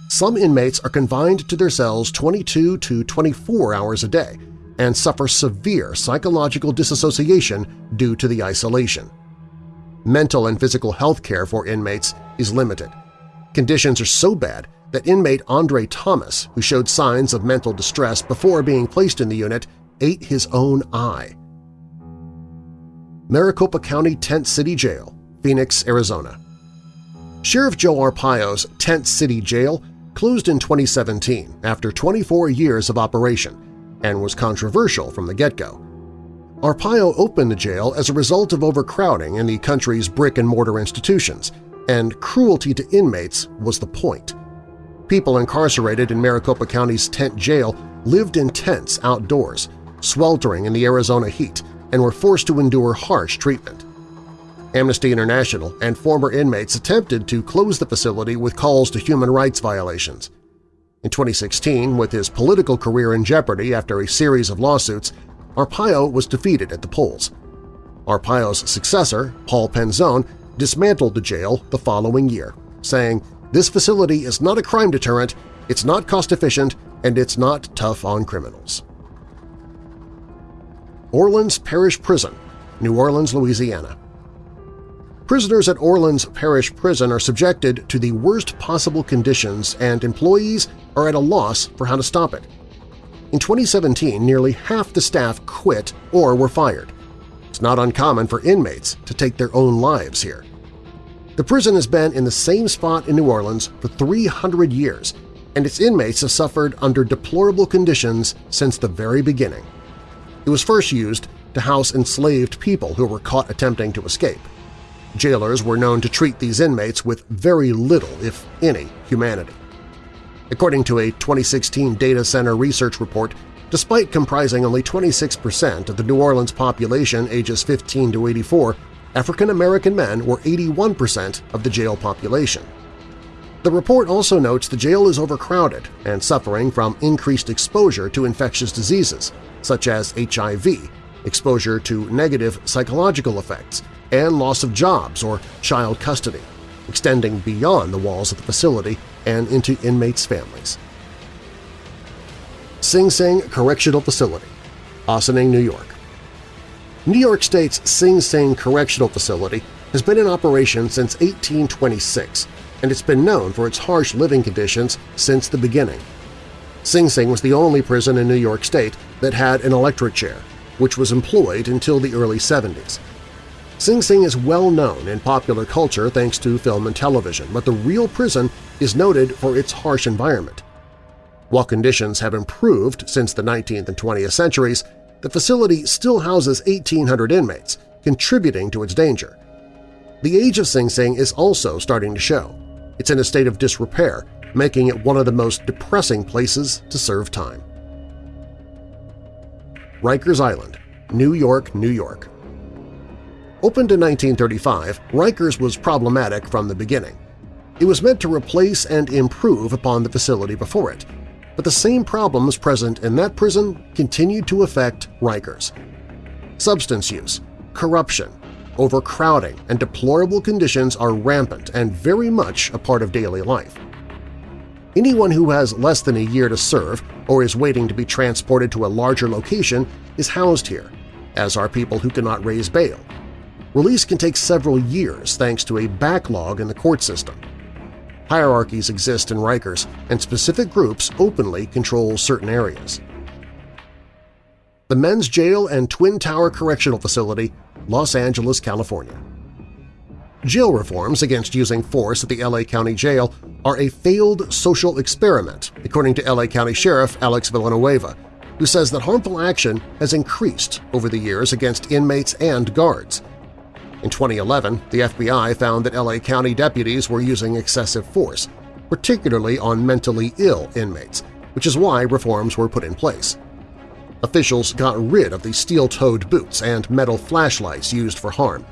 Some inmates are confined to their cells 22 to 24 hours a day and suffer severe psychological disassociation due to the isolation. Mental and physical health care for inmates is limited. Conditions are so bad that inmate Andre Thomas, who showed signs of mental distress before being placed in the unit, ate his own eye. Maricopa County Tent City Jail, Phoenix, Arizona. Sheriff Joe Arpaio's Tent City Jail closed in 2017 after 24 years of operation and was controversial from the get-go. Arpaio opened the jail as a result of overcrowding in the country's brick-and-mortar institutions, and cruelty to inmates was the point. People incarcerated in Maricopa County's tent jail lived in tents outdoors, sweltering in the Arizona heat, and were forced to endure harsh treatment. Amnesty International and former inmates attempted to close the facility with calls to human rights violations. In 2016, with his political career in jeopardy after a series of lawsuits, Arpaio was defeated at the polls. Arpaio's successor, Paul Penzone, dismantled the jail the following year, saying, this facility is not a crime deterrent, it's not cost-efficient, and it's not tough on criminals. Orleans Parish Prison, New Orleans, Louisiana Prisoners at Orleans Parish Prison are subjected to the worst possible conditions and employees are at a loss for how to stop it. In 2017, nearly half the staff quit or were fired. It's not uncommon for inmates to take their own lives here. The prison has been in the same spot in New Orleans for 300 years, and its inmates have suffered under deplorable conditions since the very beginning. It was first used to house enslaved people who were caught attempting to escape. Jailers were known to treat these inmates with very little, if any, humanity. According to a 2016 Data Center research report, despite comprising only 26% of the New Orleans population ages 15 to 84, African-American men were 81% of the jail population. The report also notes the jail is overcrowded and suffering from increased exposure to infectious diseases, such as HIV, exposure to negative psychological effects, and loss of jobs or child custody, extending beyond the walls of the facility and into inmates' families. Sing Sing Correctional Facility, Ossining, New York New York State's Sing Sing Correctional Facility has been in operation since 1826, and it's been known for its harsh living conditions since the beginning. Sing Sing was the only prison in New York State that had an electric chair, which was employed until the early 70s. Sing Sing is well known in popular culture thanks to film and television, but the real prison is noted for its harsh environment. While conditions have improved since the 19th and 20th centuries, the facility still houses 1,800 inmates, contributing to its danger. The age of Sing Sing is also starting to show. It's in a state of disrepair, making it one of the most depressing places to serve time. Rikers Island, New York, New York Opened in 1935, Rikers was problematic from the beginning. It was meant to replace and improve upon the facility before it, but the same problems present in that prison continued to affect Rikers. Substance use, corruption, overcrowding, and deplorable conditions are rampant and very much a part of daily life. Anyone who has less than a year to serve or is waiting to be transported to a larger location is housed here, as are people who cannot raise bail. Release can take several years thanks to a backlog in the court system. Hierarchies exist in Rikers, and specific groups openly control certain areas. The Men's Jail and Twin Tower Correctional Facility, Los Angeles, California. Jail reforms against using force at the LA County Jail are a failed social experiment, according to LA County Sheriff Alex Villanueva, who says that harmful action has increased over the years against inmates and guards. In 2011, the FBI found that LA County deputies were using excessive force, particularly on mentally ill inmates, which is why reforms were put in place. Officials got rid of the steel-toed boots and metal flashlights used for harm.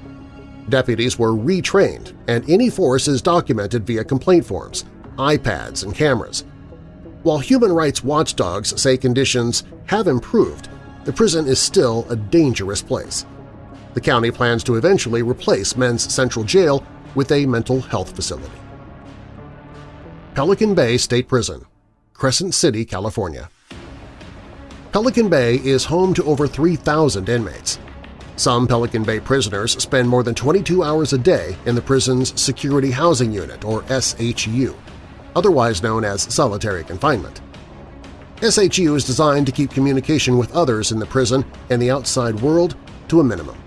Deputies were retrained, and any force is documented via complaint forms, iPads, and cameras. While human rights watchdogs say conditions have improved, the prison is still a dangerous place. The county plans to eventually replace Men's Central Jail with a mental health facility. Pelican Bay State Prison, Crescent City, California. Pelican Bay is home to over 3,000 inmates. Some Pelican Bay prisoners spend more than 22 hours a day in the prison's Security Housing Unit, or SHU, otherwise known as solitary confinement. SHU is designed to keep communication with others in the prison and the outside world to a minimum.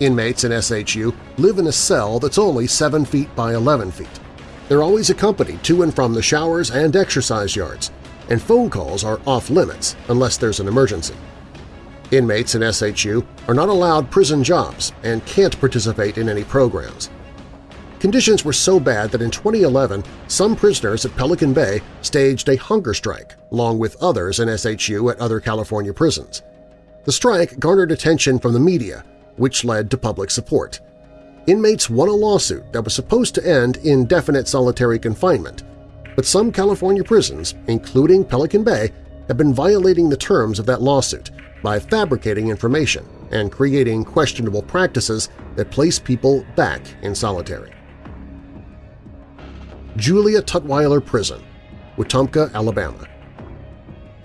Inmates in SHU live in a cell that's only 7 feet by 11 feet. They're always accompanied to and from the showers and exercise yards, and phone calls are off-limits unless there's an emergency. Inmates in SHU are not allowed prison jobs and can't participate in any programs. Conditions were so bad that in 2011 some prisoners at Pelican Bay staged a hunger strike along with others in SHU at other California prisons. The strike garnered attention from the media which led to public support. Inmates won a lawsuit that was supposed to end indefinite solitary confinement, but some California prisons, including Pelican Bay, have been violating the terms of that lawsuit by fabricating information and creating questionable practices that place people back in solitary. Julia Tutwiler Prison, Wetumpka, Alabama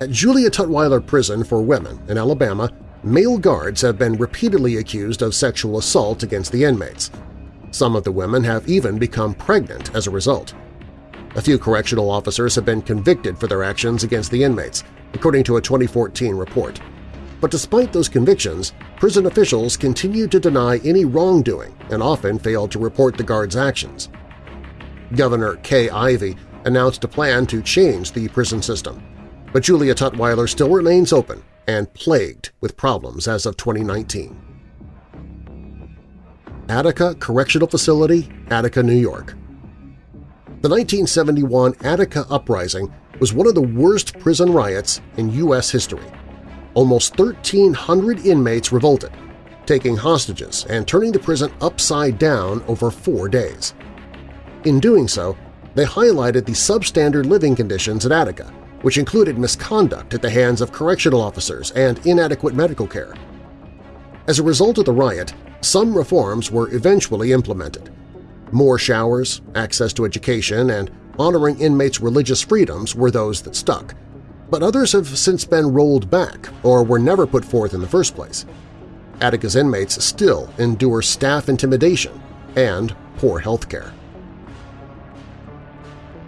At Julia Tutwiler Prison for Women in Alabama, Male guards have been repeatedly accused of sexual assault against the inmates. Some of the women have even become pregnant as a result. A few correctional officers have been convicted for their actions against the inmates, according to a 2014 report. But despite those convictions, prison officials continue to deny any wrongdoing and often fail to report the guards' actions. Governor Kay Ivey announced a plan to change the prison system, but Julia Tutwiler still remains open and plagued with problems as of 2019. Attica Correctional Facility, Attica, New York The 1971 Attica Uprising was one of the worst prison riots in U.S. history. Almost 1,300 inmates revolted, taking hostages and turning the prison upside down over four days. In doing so, they highlighted the substandard living conditions at Attica which included misconduct at the hands of correctional officers and inadequate medical care. As a result of the riot, some reforms were eventually implemented. More showers, access to education, and honoring inmates' religious freedoms were those that stuck, but others have since been rolled back or were never put forth in the first place. Attica's inmates still endure staff intimidation and poor health care.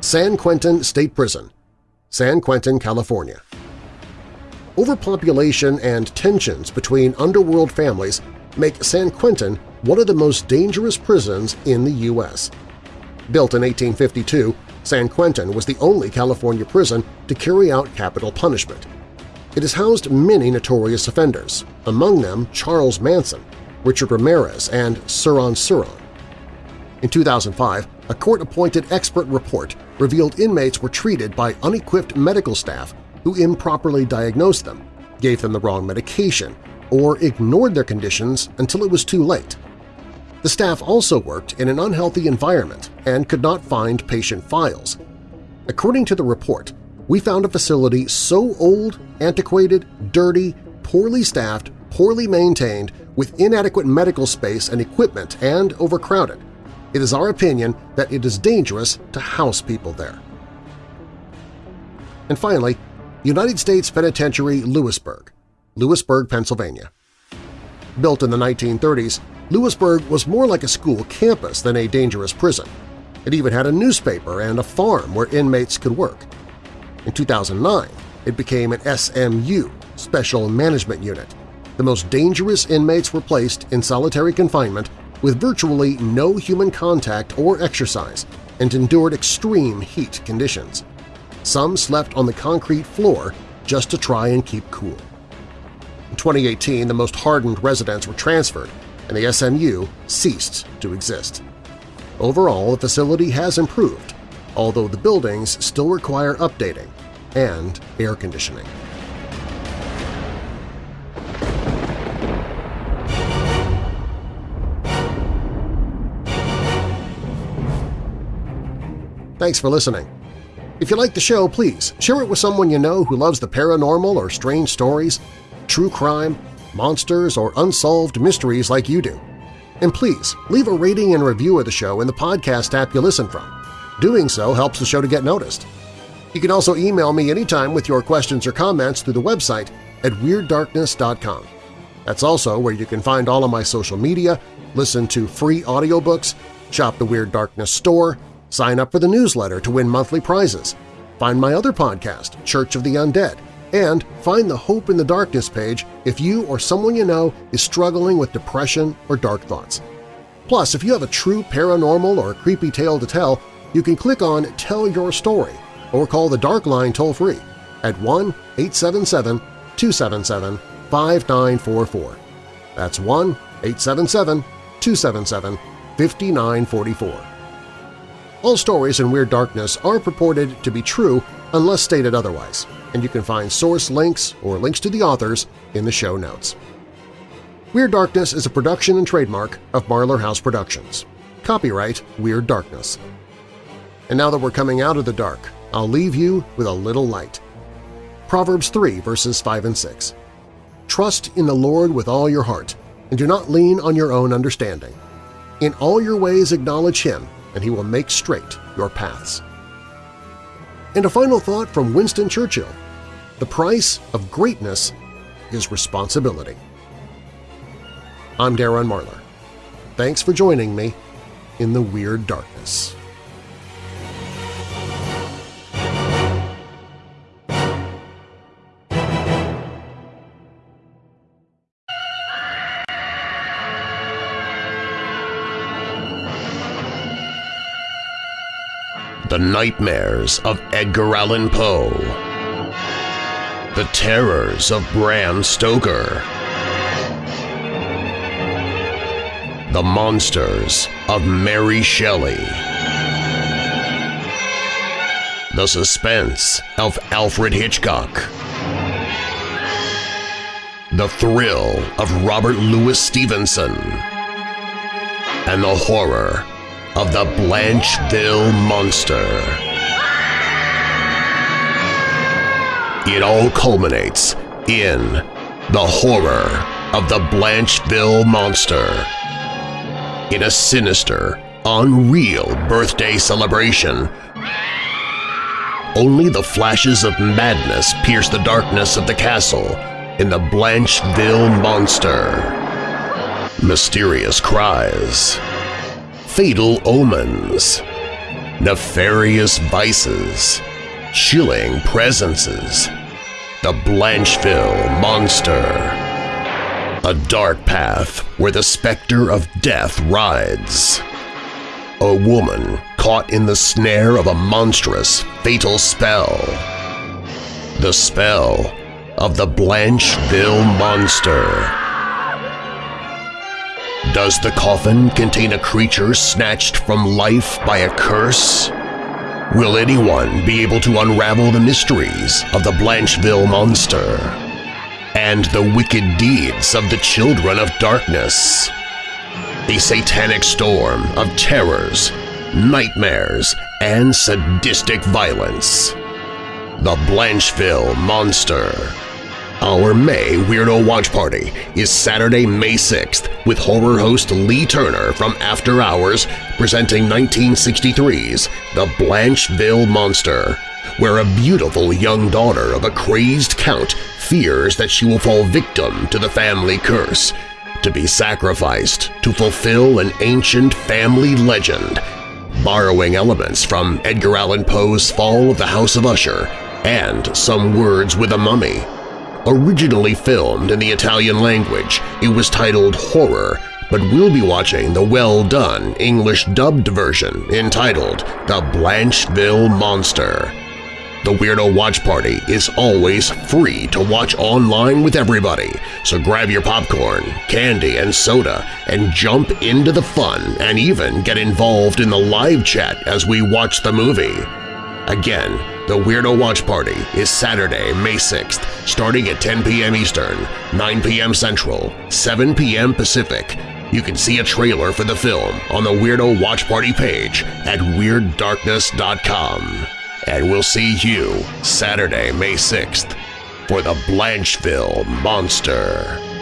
San Quentin State Prison San Quentin, California. Overpopulation and tensions between underworld families make San Quentin one of the most dangerous prisons in the U.S. Built in 1852, San Quentin was the only California prison to carry out capital punishment. It has housed many notorious offenders, among them Charles Manson, Richard Ramirez, and Sirhan Sirhan. In 2005, a court-appointed expert report revealed inmates were treated by unequipped medical staff who improperly diagnosed them, gave them the wrong medication, or ignored their conditions until it was too late. The staff also worked in an unhealthy environment and could not find patient files. According to the report, we found a facility so old, antiquated, dirty, poorly staffed, poorly maintained with inadequate medical space and equipment and overcrowded. It is our opinion that it is dangerous to house people there. And finally, United States Penitentiary Lewisburg, Lewisburg, Pennsylvania. Built in the 1930s, Lewisburg was more like a school campus than a dangerous prison. It even had a newspaper and a farm where inmates could work. In 2009, it became an SMU, Special Management Unit. The most dangerous inmates were placed in solitary confinement with virtually no human contact or exercise and endured extreme heat conditions. Some slept on the concrete floor just to try and keep cool. In 2018, the most hardened residents were transferred, and the SMU ceased to exist. Overall, the facility has improved, although the buildings still require updating and air conditioning. Thanks for listening. If you like the show, please share it with someone you know who loves the paranormal or strange stories, true crime, monsters, or unsolved mysteries like you do. And please, leave a rating and review of the show in the podcast app you listen from. Doing so helps the show to get noticed. You can also email me anytime with your questions or comments through the website at WeirdDarkness.com. That's also where you can find all of my social media, listen to free audiobooks, shop the Weird Darkness store, sign up for the newsletter to win monthly prizes, find my other podcast, Church of the Undead, and find the Hope in the Darkness page if you or someone you know is struggling with depression or dark thoughts. Plus, if you have a true paranormal or creepy tale to tell, you can click on Tell Your Story or call the Dark Line toll-free at 1-877-277-5944. That's 1-877-277-5944. All stories in Weird Darkness are purported to be true unless stated otherwise, and you can find source links or links to the authors in the show notes. Weird Darkness is a production and trademark of Marlar House Productions. Copyright Weird Darkness. And now that we're coming out of the dark, I'll leave you with a little light. Proverbs 3 verses 5 and 6. Trust in the Lord with all your heart, and do not lean on your own understanding. In all your ways acknowledge Him, and He will make straight your paths. And a final thought from Winston Churchill, the price of greatness is responsibility. I'm Darren Marlar. Thanks for joining me in the Weird Darkness. Nightmares of Edgar Allan Poe. The Terrors of Bram Stoker. The Monsters of Mary Shelley. The Suspense of Alfred Hitchcock. The Thrill of Robert Louis Stevenson. And the horror of the Blancheville Monster. It all culminates in the horror of the Blancheville Monster. In a sinister, unreal birthday celebration, only the flashes of madness pierce the darkness of the castle in the Blancheville Monster. Mysterious cries, fatal omens, nefarious vices, chilling presences, the Blancheville Monster. A dark path where the specter of death rides. A woman caught in the snare of a monstrous, fatal spell. The spell of the Blancheville Monster. Does the coffin contain a creature snatched from life by a curse? Will anyone be able to unravel the mysteries of the Blancheville Monster and the wicked deeds of the Children of Darkness? A satanic storm of terrors, nightmares, and sadistic violence. The Blancheville Monster. Our May Weirdo Watch Party is Saturday, May 6th with horror host Lee Turner from After Hours presenting 1963's The Blancheville Monster, where a beautiful young daughter of a crazed count fears that she will fall victim to the family curse, to be sacrificed to fulfill an ancient family legend, borrowing elements from Edgar Allan Poe's Fall of the House of Usher and Some Words with a Mummy. Originally filmed in the Italian language, it was titled Horror, but we'll be watching the well-done English-dubbed version entitled The Blancheville Monster. The Weirdo Watch Party is always free to watch online with everybody, so grab your popcorn, candy, and soda and jump into the fun and even get involved in the live chat as we watch the movie. Again, the Weirdo Watch Party is Saturday, May 6th, starting at 10 p.m. Eastern, 9 p.m. Central, 7 p.m. Pacific. You can see a trailer for the film on the Weirdo Watch Party page at WeirdDarkness.com. And we'll see you Saturday, May 6th for the Blancheville Monster.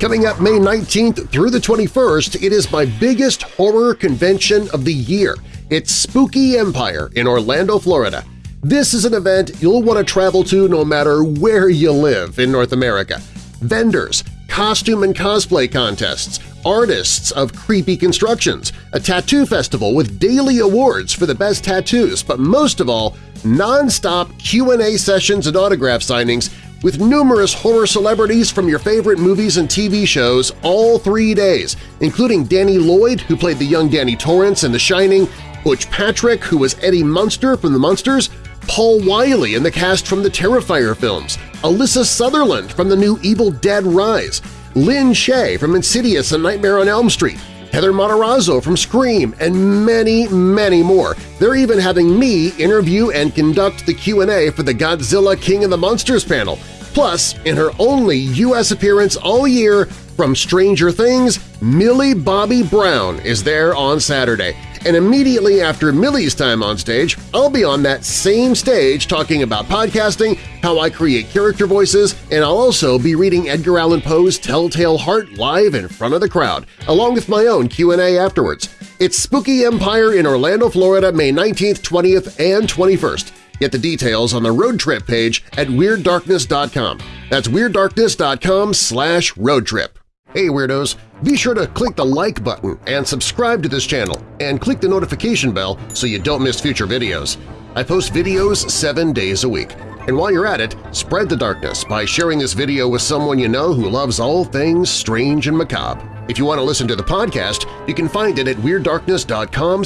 Coming up May 19th through the 21st, it is my biggest horror convention of the year. It's Spooky Empire in Orlando, Florida. This is an event you'll want to travel to no matter where you live in North America. Vendors, costume and cosplay contests, artists of creepy constructions, a tattoo festival with daily awards for the best tattoos, but most of all, non-stop Q&A sessions and autograph signings with numerous horror celebrities from your favorite movies and TV shows all three days, including Danny Lloyd, who played the young Danny Torrance in The Shining, Butch Patrick, who was Eddie Munster from The Munsters, Paul Wiley in the cast from the Terrifier films, Alyssa Sutherland from the new Evil Dead Rise, Lin Shaye from Insidious and Nightmare on Elm Street, Heather Matarazzo from Scream, and many, many more. They're even having me interview and conduct the Q&A for the Godzilla King of the Monsters panel. Plus, in her only U.S. appearance all year from Stranger Things, Millie Bobby Brown is there on Saturday. And immediately after Millie's time on stage, I'll be on that same stage talking about podcasting, how I create character voices, and I'll also be reading Edgar Allan Poe's Telltale Heart live in front of the crowd, along with my own Q&A afterwards. It's Spooky Empire in Orlando, Florida, May 19th, 20th, and 21st. Get the details on the road trip page at WeirdDarkness.com. That's WeirdDarkness.com slash roadtrip. Hey Weirdos! Be sure to click the like button and subscribe to this channel, and click the notification bell so you don't miss future videos. I post videos seven days a week. And while you're at it, spread the darkness by sharing this video with someone you know who loves all things strange and macabre. If you want to listen to the podcast, you can find it at WeirdDarkness.com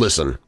listen.